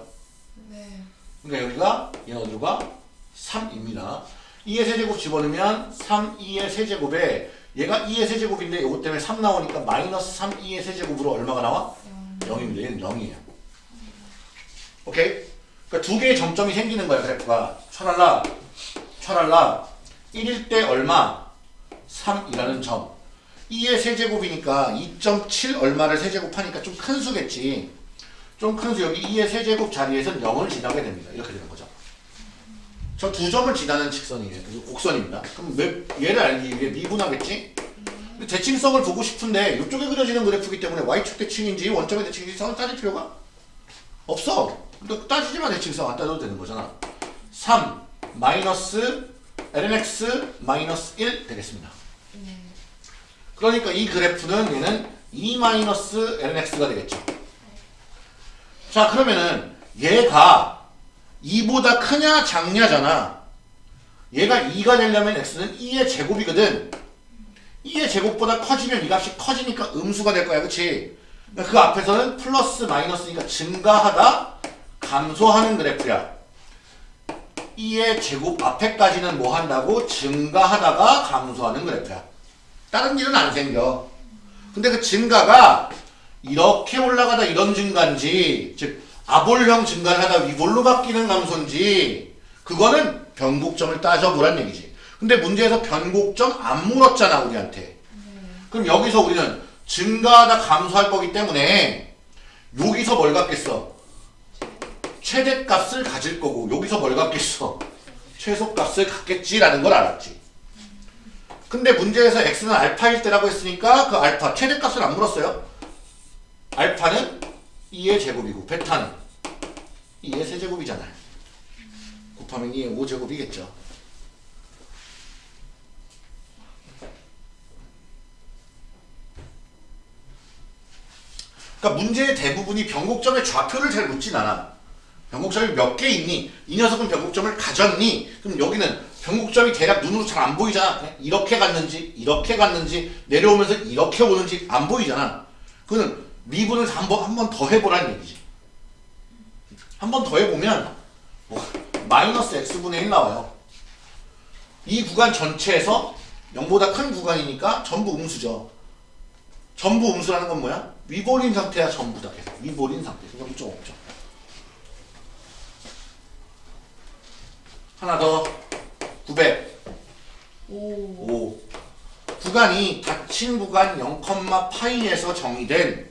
네. 그러니까 여기가 얘는 어디가 3입니다 2의 세제곱 집어넣으면 3, 2의 세제곱에 얘가 2의 세제곱인데 이것 때문에 3 나오니까 마이너스 3, 2의 세제곱으로 얼마가 나와? 0 입니다. 얘는 0이에요. 오케이? 그러니까 두 개의 점점이 생기는 거야 그래프가. 철할라, 철할라 1일 때 얼마? 3이라는 점. 2의 세제곱이니까 2.7 얼마를 세제곱하니까 좀 큰 수겠지. 좀 큰 수 여기 2의 세제곱 자리에선 0을 지나게 됩니다. 이렇게 되는 거죠. 저 두 점을 지나는 직선이에요. 그 곡선입니다. 그럼 왜 얘를 알기 위해 미분하겠지? 근데 대칭성을 보고 싶은데 이쪽에 그려지는 그래프이기 때문에 y축 대칭인지 원점의 대칭인지 성을 따질 필요가 없어. 근데 따지지만 대칭성 안 따져도 되는 거잖아. 3 마이너스 lnx 마이너스 1 되겠습니다. 네. 그러니까 이 그래프는 얘는 2 마이너스 lnx가 되겠죠. 자 그러면은 얘가 2보다 크냐 작냐잖아. 얘가 2가 되려면 x는 2의 제곱이거든. 2의 제곱보다 커지면 이 값이 커지니까 음수가 될 거야. 그치? 그러니까 그 앞에서는 플러스 마이너스니까 증가하다 감소하는 그래프야. 2의 제곱 앞에까지는 뭐 한다고? 증가하다가 감소하는 그래프야. 다른 일은 안 생겨. 근데 그 증가가 이렇게 올라가다 이런 증가인지, 즉, 아볼형 증가를 하다 위볼로 바뀌는 감소인지, 그거는 변곡점을 따져보란 얘기지. 근데 문제에서 변곡점 안 물었잖아, 우리한테. 그럼 여기서 우리는 증가하다 감소할 거기 때문에, 여기서 뭘 갖겠어? 최대값을 가질 거고, 여기서 뭘 갖겠어? 최소값을 갖겠지라는 걸 알았지. 근데 문제에서 x는 알파일 때라고 했으니까 그 알파 최대값을 안 물었어요. 알파는 2의 제곱이고 베타는 2의 세제곱이잖아요. 곱하면 2의 5제곱이겠죠. 그러니까 문제의 대부분이 변곡점의 좌표를 잘 묻진 않아. 변곡점이 몇 개 있니? 이 녀석은 변곡점을 가졌니? 그럼 여기는 변곡점이 대략 눈으로 잘 안 보이잖아. 그냥 이렇게 갔는지, 이렇게 갔는지, 내려오면서 이렇게 오는지 안 보이잖아. 그는 미분을 한번 한 번 더 해보라는 얘기지. 한 번 더 해보면 뭐, 마이너스 x분의 1 나와요. 이 구간 전체에서 0보다 큰 구간이니까 전부 음수죠. 전부 음수라는 건 뭐야? 위볼인 상태야 전부 다 계속. 위볼인 상태. 무좀 없죠. 하나 더 900. 오. 5. 구간이 닫힌 구간 0,파이에서 정의된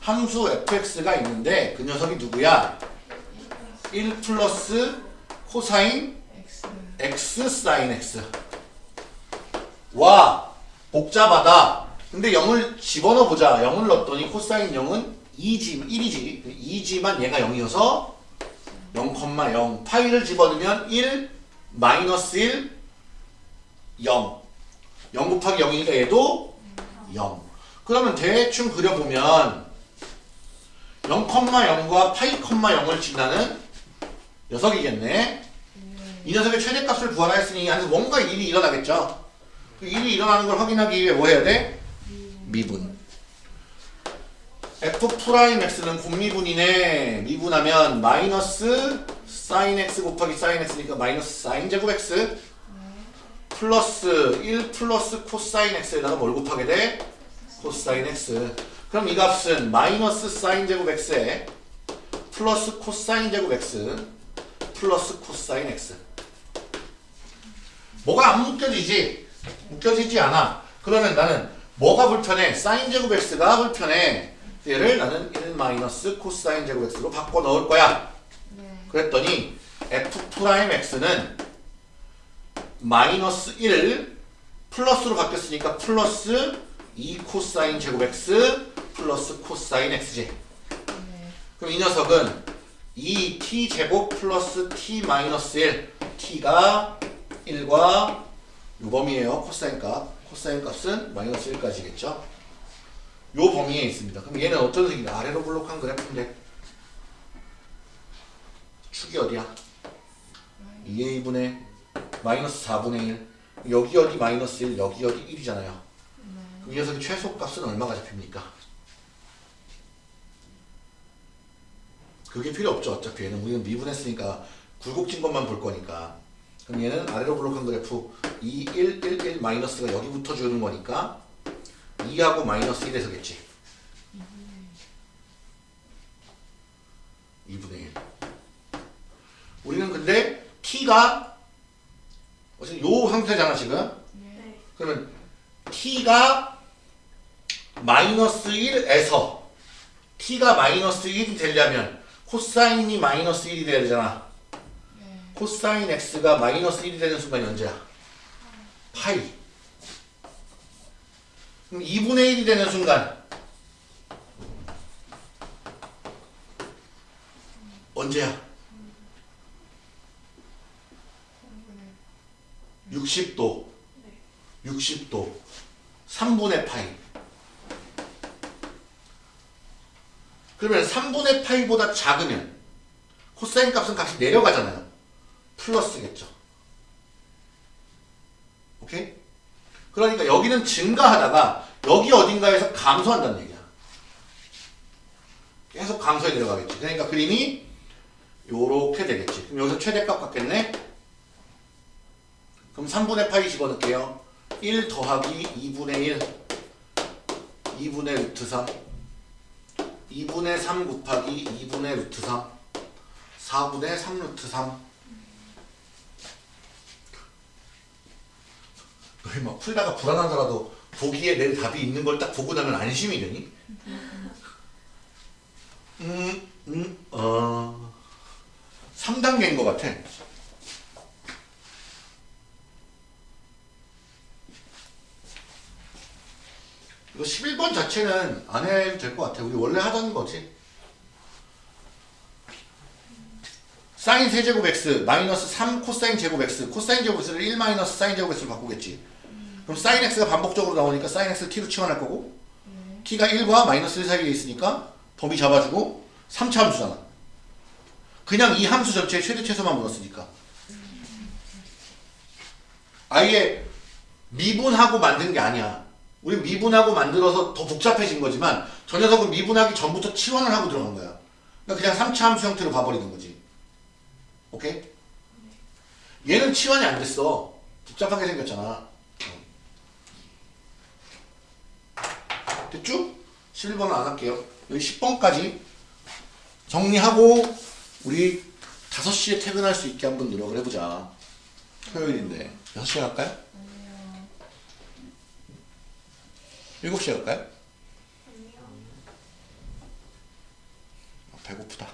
함수 fx가 있는데 그 녀석이 누구야? 1 플러스 코사인 X. 사인 x. 와 복잡하다. 근데 0을 집어넣어 보자. 0을 넣었더니 코사인 0은 2지, 1이지. 2지만 얘가 0이어서 0,0 파이를 집어넣으면 1 마이너스 1 0 0 곱하기 0이니까 얘도 0 그러면 대충 그려보면 0,0과 파이, 0을 지나는 녀석이겠네 이 녀석의 최대값을 구하라 했으니 안에서 뭔가 일이 일어나겠죠 그 일이 일어나는 걸 확인하기 위해 뭐 해야 돼? 미분. f prime x는 곱미분이네. 미분하면 마이너스 사인 x 곱하기 사인 x니까 마이너스 사인 제곱 x 플러스 1 플러스 코사인 x에다가 뭘 곱하게 돼? 코사인 x. 그럼 이 값은 마이너스 사인 제곱 x에 플러스 코사인 제곱 x 플러스 코사인 x. 뭐가 안 묶여지지? 묶여지지 않아. 그러면 나는 뭐가 불편해? 사인 제곱 x가 불편해. 얘를 나는 1 마이너스 코사인 제곱 x로 바꿔 넣을 거야. 네. 그랬더니 f prime x는 마이너스 1 플러스로 바뀌었으니까 플러스 2 코사인 제곱 x 플러스 코사인 x지. 네. 그럼 이 녀석은 2t 제곱 플러스 t 마이너스 1 t가 1과 요 범위에요 코사인 값 코사인 값은 마이너스 1까지겠죠 요 범위에 있습니다 그럼 얘는 어떤 식이냐 아래로 볼록한 그래프인데 축이 어디야 2a분의 마이너스 4분의 1 여기 어디 마이너스 1 여기 어디 1이잖아요 네. 그럼 이 녀석의 최소값은 얼마가 잡힙니까? 그게 필요 없죠. 어차피 얘는 우리는 미분했으니까 굴곡진 것만 볼 거니까. 그럼 얘는 아래로 블록한 그래프 2, 1, 1, 1 마이너스가 여기부터 주는 거니까 2하고 마이너스 1에서겠지. 2분의 1. 우리는 근데 t가 어쨌든 요 상태잖아 지금. 네. 그러면 t가 마이너스 1에서 t가 마이너스 1이 되려면 코사인이 마이너스 1이 돼야 되잖아. 네. 코사인 x가 마이너스 1이 되는 순간이 언제야? 파이. 그럼 2분의 1이 되는 순간 언제야? 60도. 60도. 3분의 파이. 그러면 3분의 파이보다 작으면 코사인 값은 값이 내려가잖아요. 플러스겠죠. 오케이? 그러니까 여기는 증가하다가 여기 어딘가에서 감소한다는 얘기야. 계속 감소해 내려가겠지. 그러니까 그림이 요렇게 되겠지. 그럼 여기서 최대값 같겠네? 그럼 3분의 파이 집어넣을게요. 1 더하기 2분의 1 2분의 루트 3 2분의 3 곱하기 2분의 루트 3 4분의 3 루트 3 너희 막 풀다가 불안하더라도 보기에 내 답이 있는 걸 딱 보고 나면 안심이 되니? 음, 음, 어... 3단계인 것 같아. 이거 11번 자체는 안 해도 될 것 같아. 우리 원래 하던 거지. 사인 세제곱 x 마이너스 3 코사인 제곱 x 코사인 제곱 x를 1 마이너스 사인 제곱 x로 바꾸겠지. 그럼 사인 x가 반복적으로 나오니까 사인 x를 t로 치환할 거고 t가 1과 마이너스 1 사이에 있으니까 범위 잡아주고 3차 함수잖아. 그냥 이 함수 전체의 최대 최소만 물었으니까. 아예 미분하고 만든 게 아니야. 우리 미분하고 만들어서 더 복잡해진 거지만 저 녀석은 미분하기 전부터 치환을 하고 들어간 거야. 그러니까 그냥 3차 함수 형태로 봐버리는 거지. 오케이? 얘는 치환이 안 됐어. 복잡하게 생겼잖아. 어. 됐죠? 11번은 안 할게요. 여기 10번까지 정리하고 우리 5시에 퇴근할 수 있게 한번 노력을 해보자. 토요일인데. 6시에 할까요? 7시 할까요? 아니요. 아, 배고프다.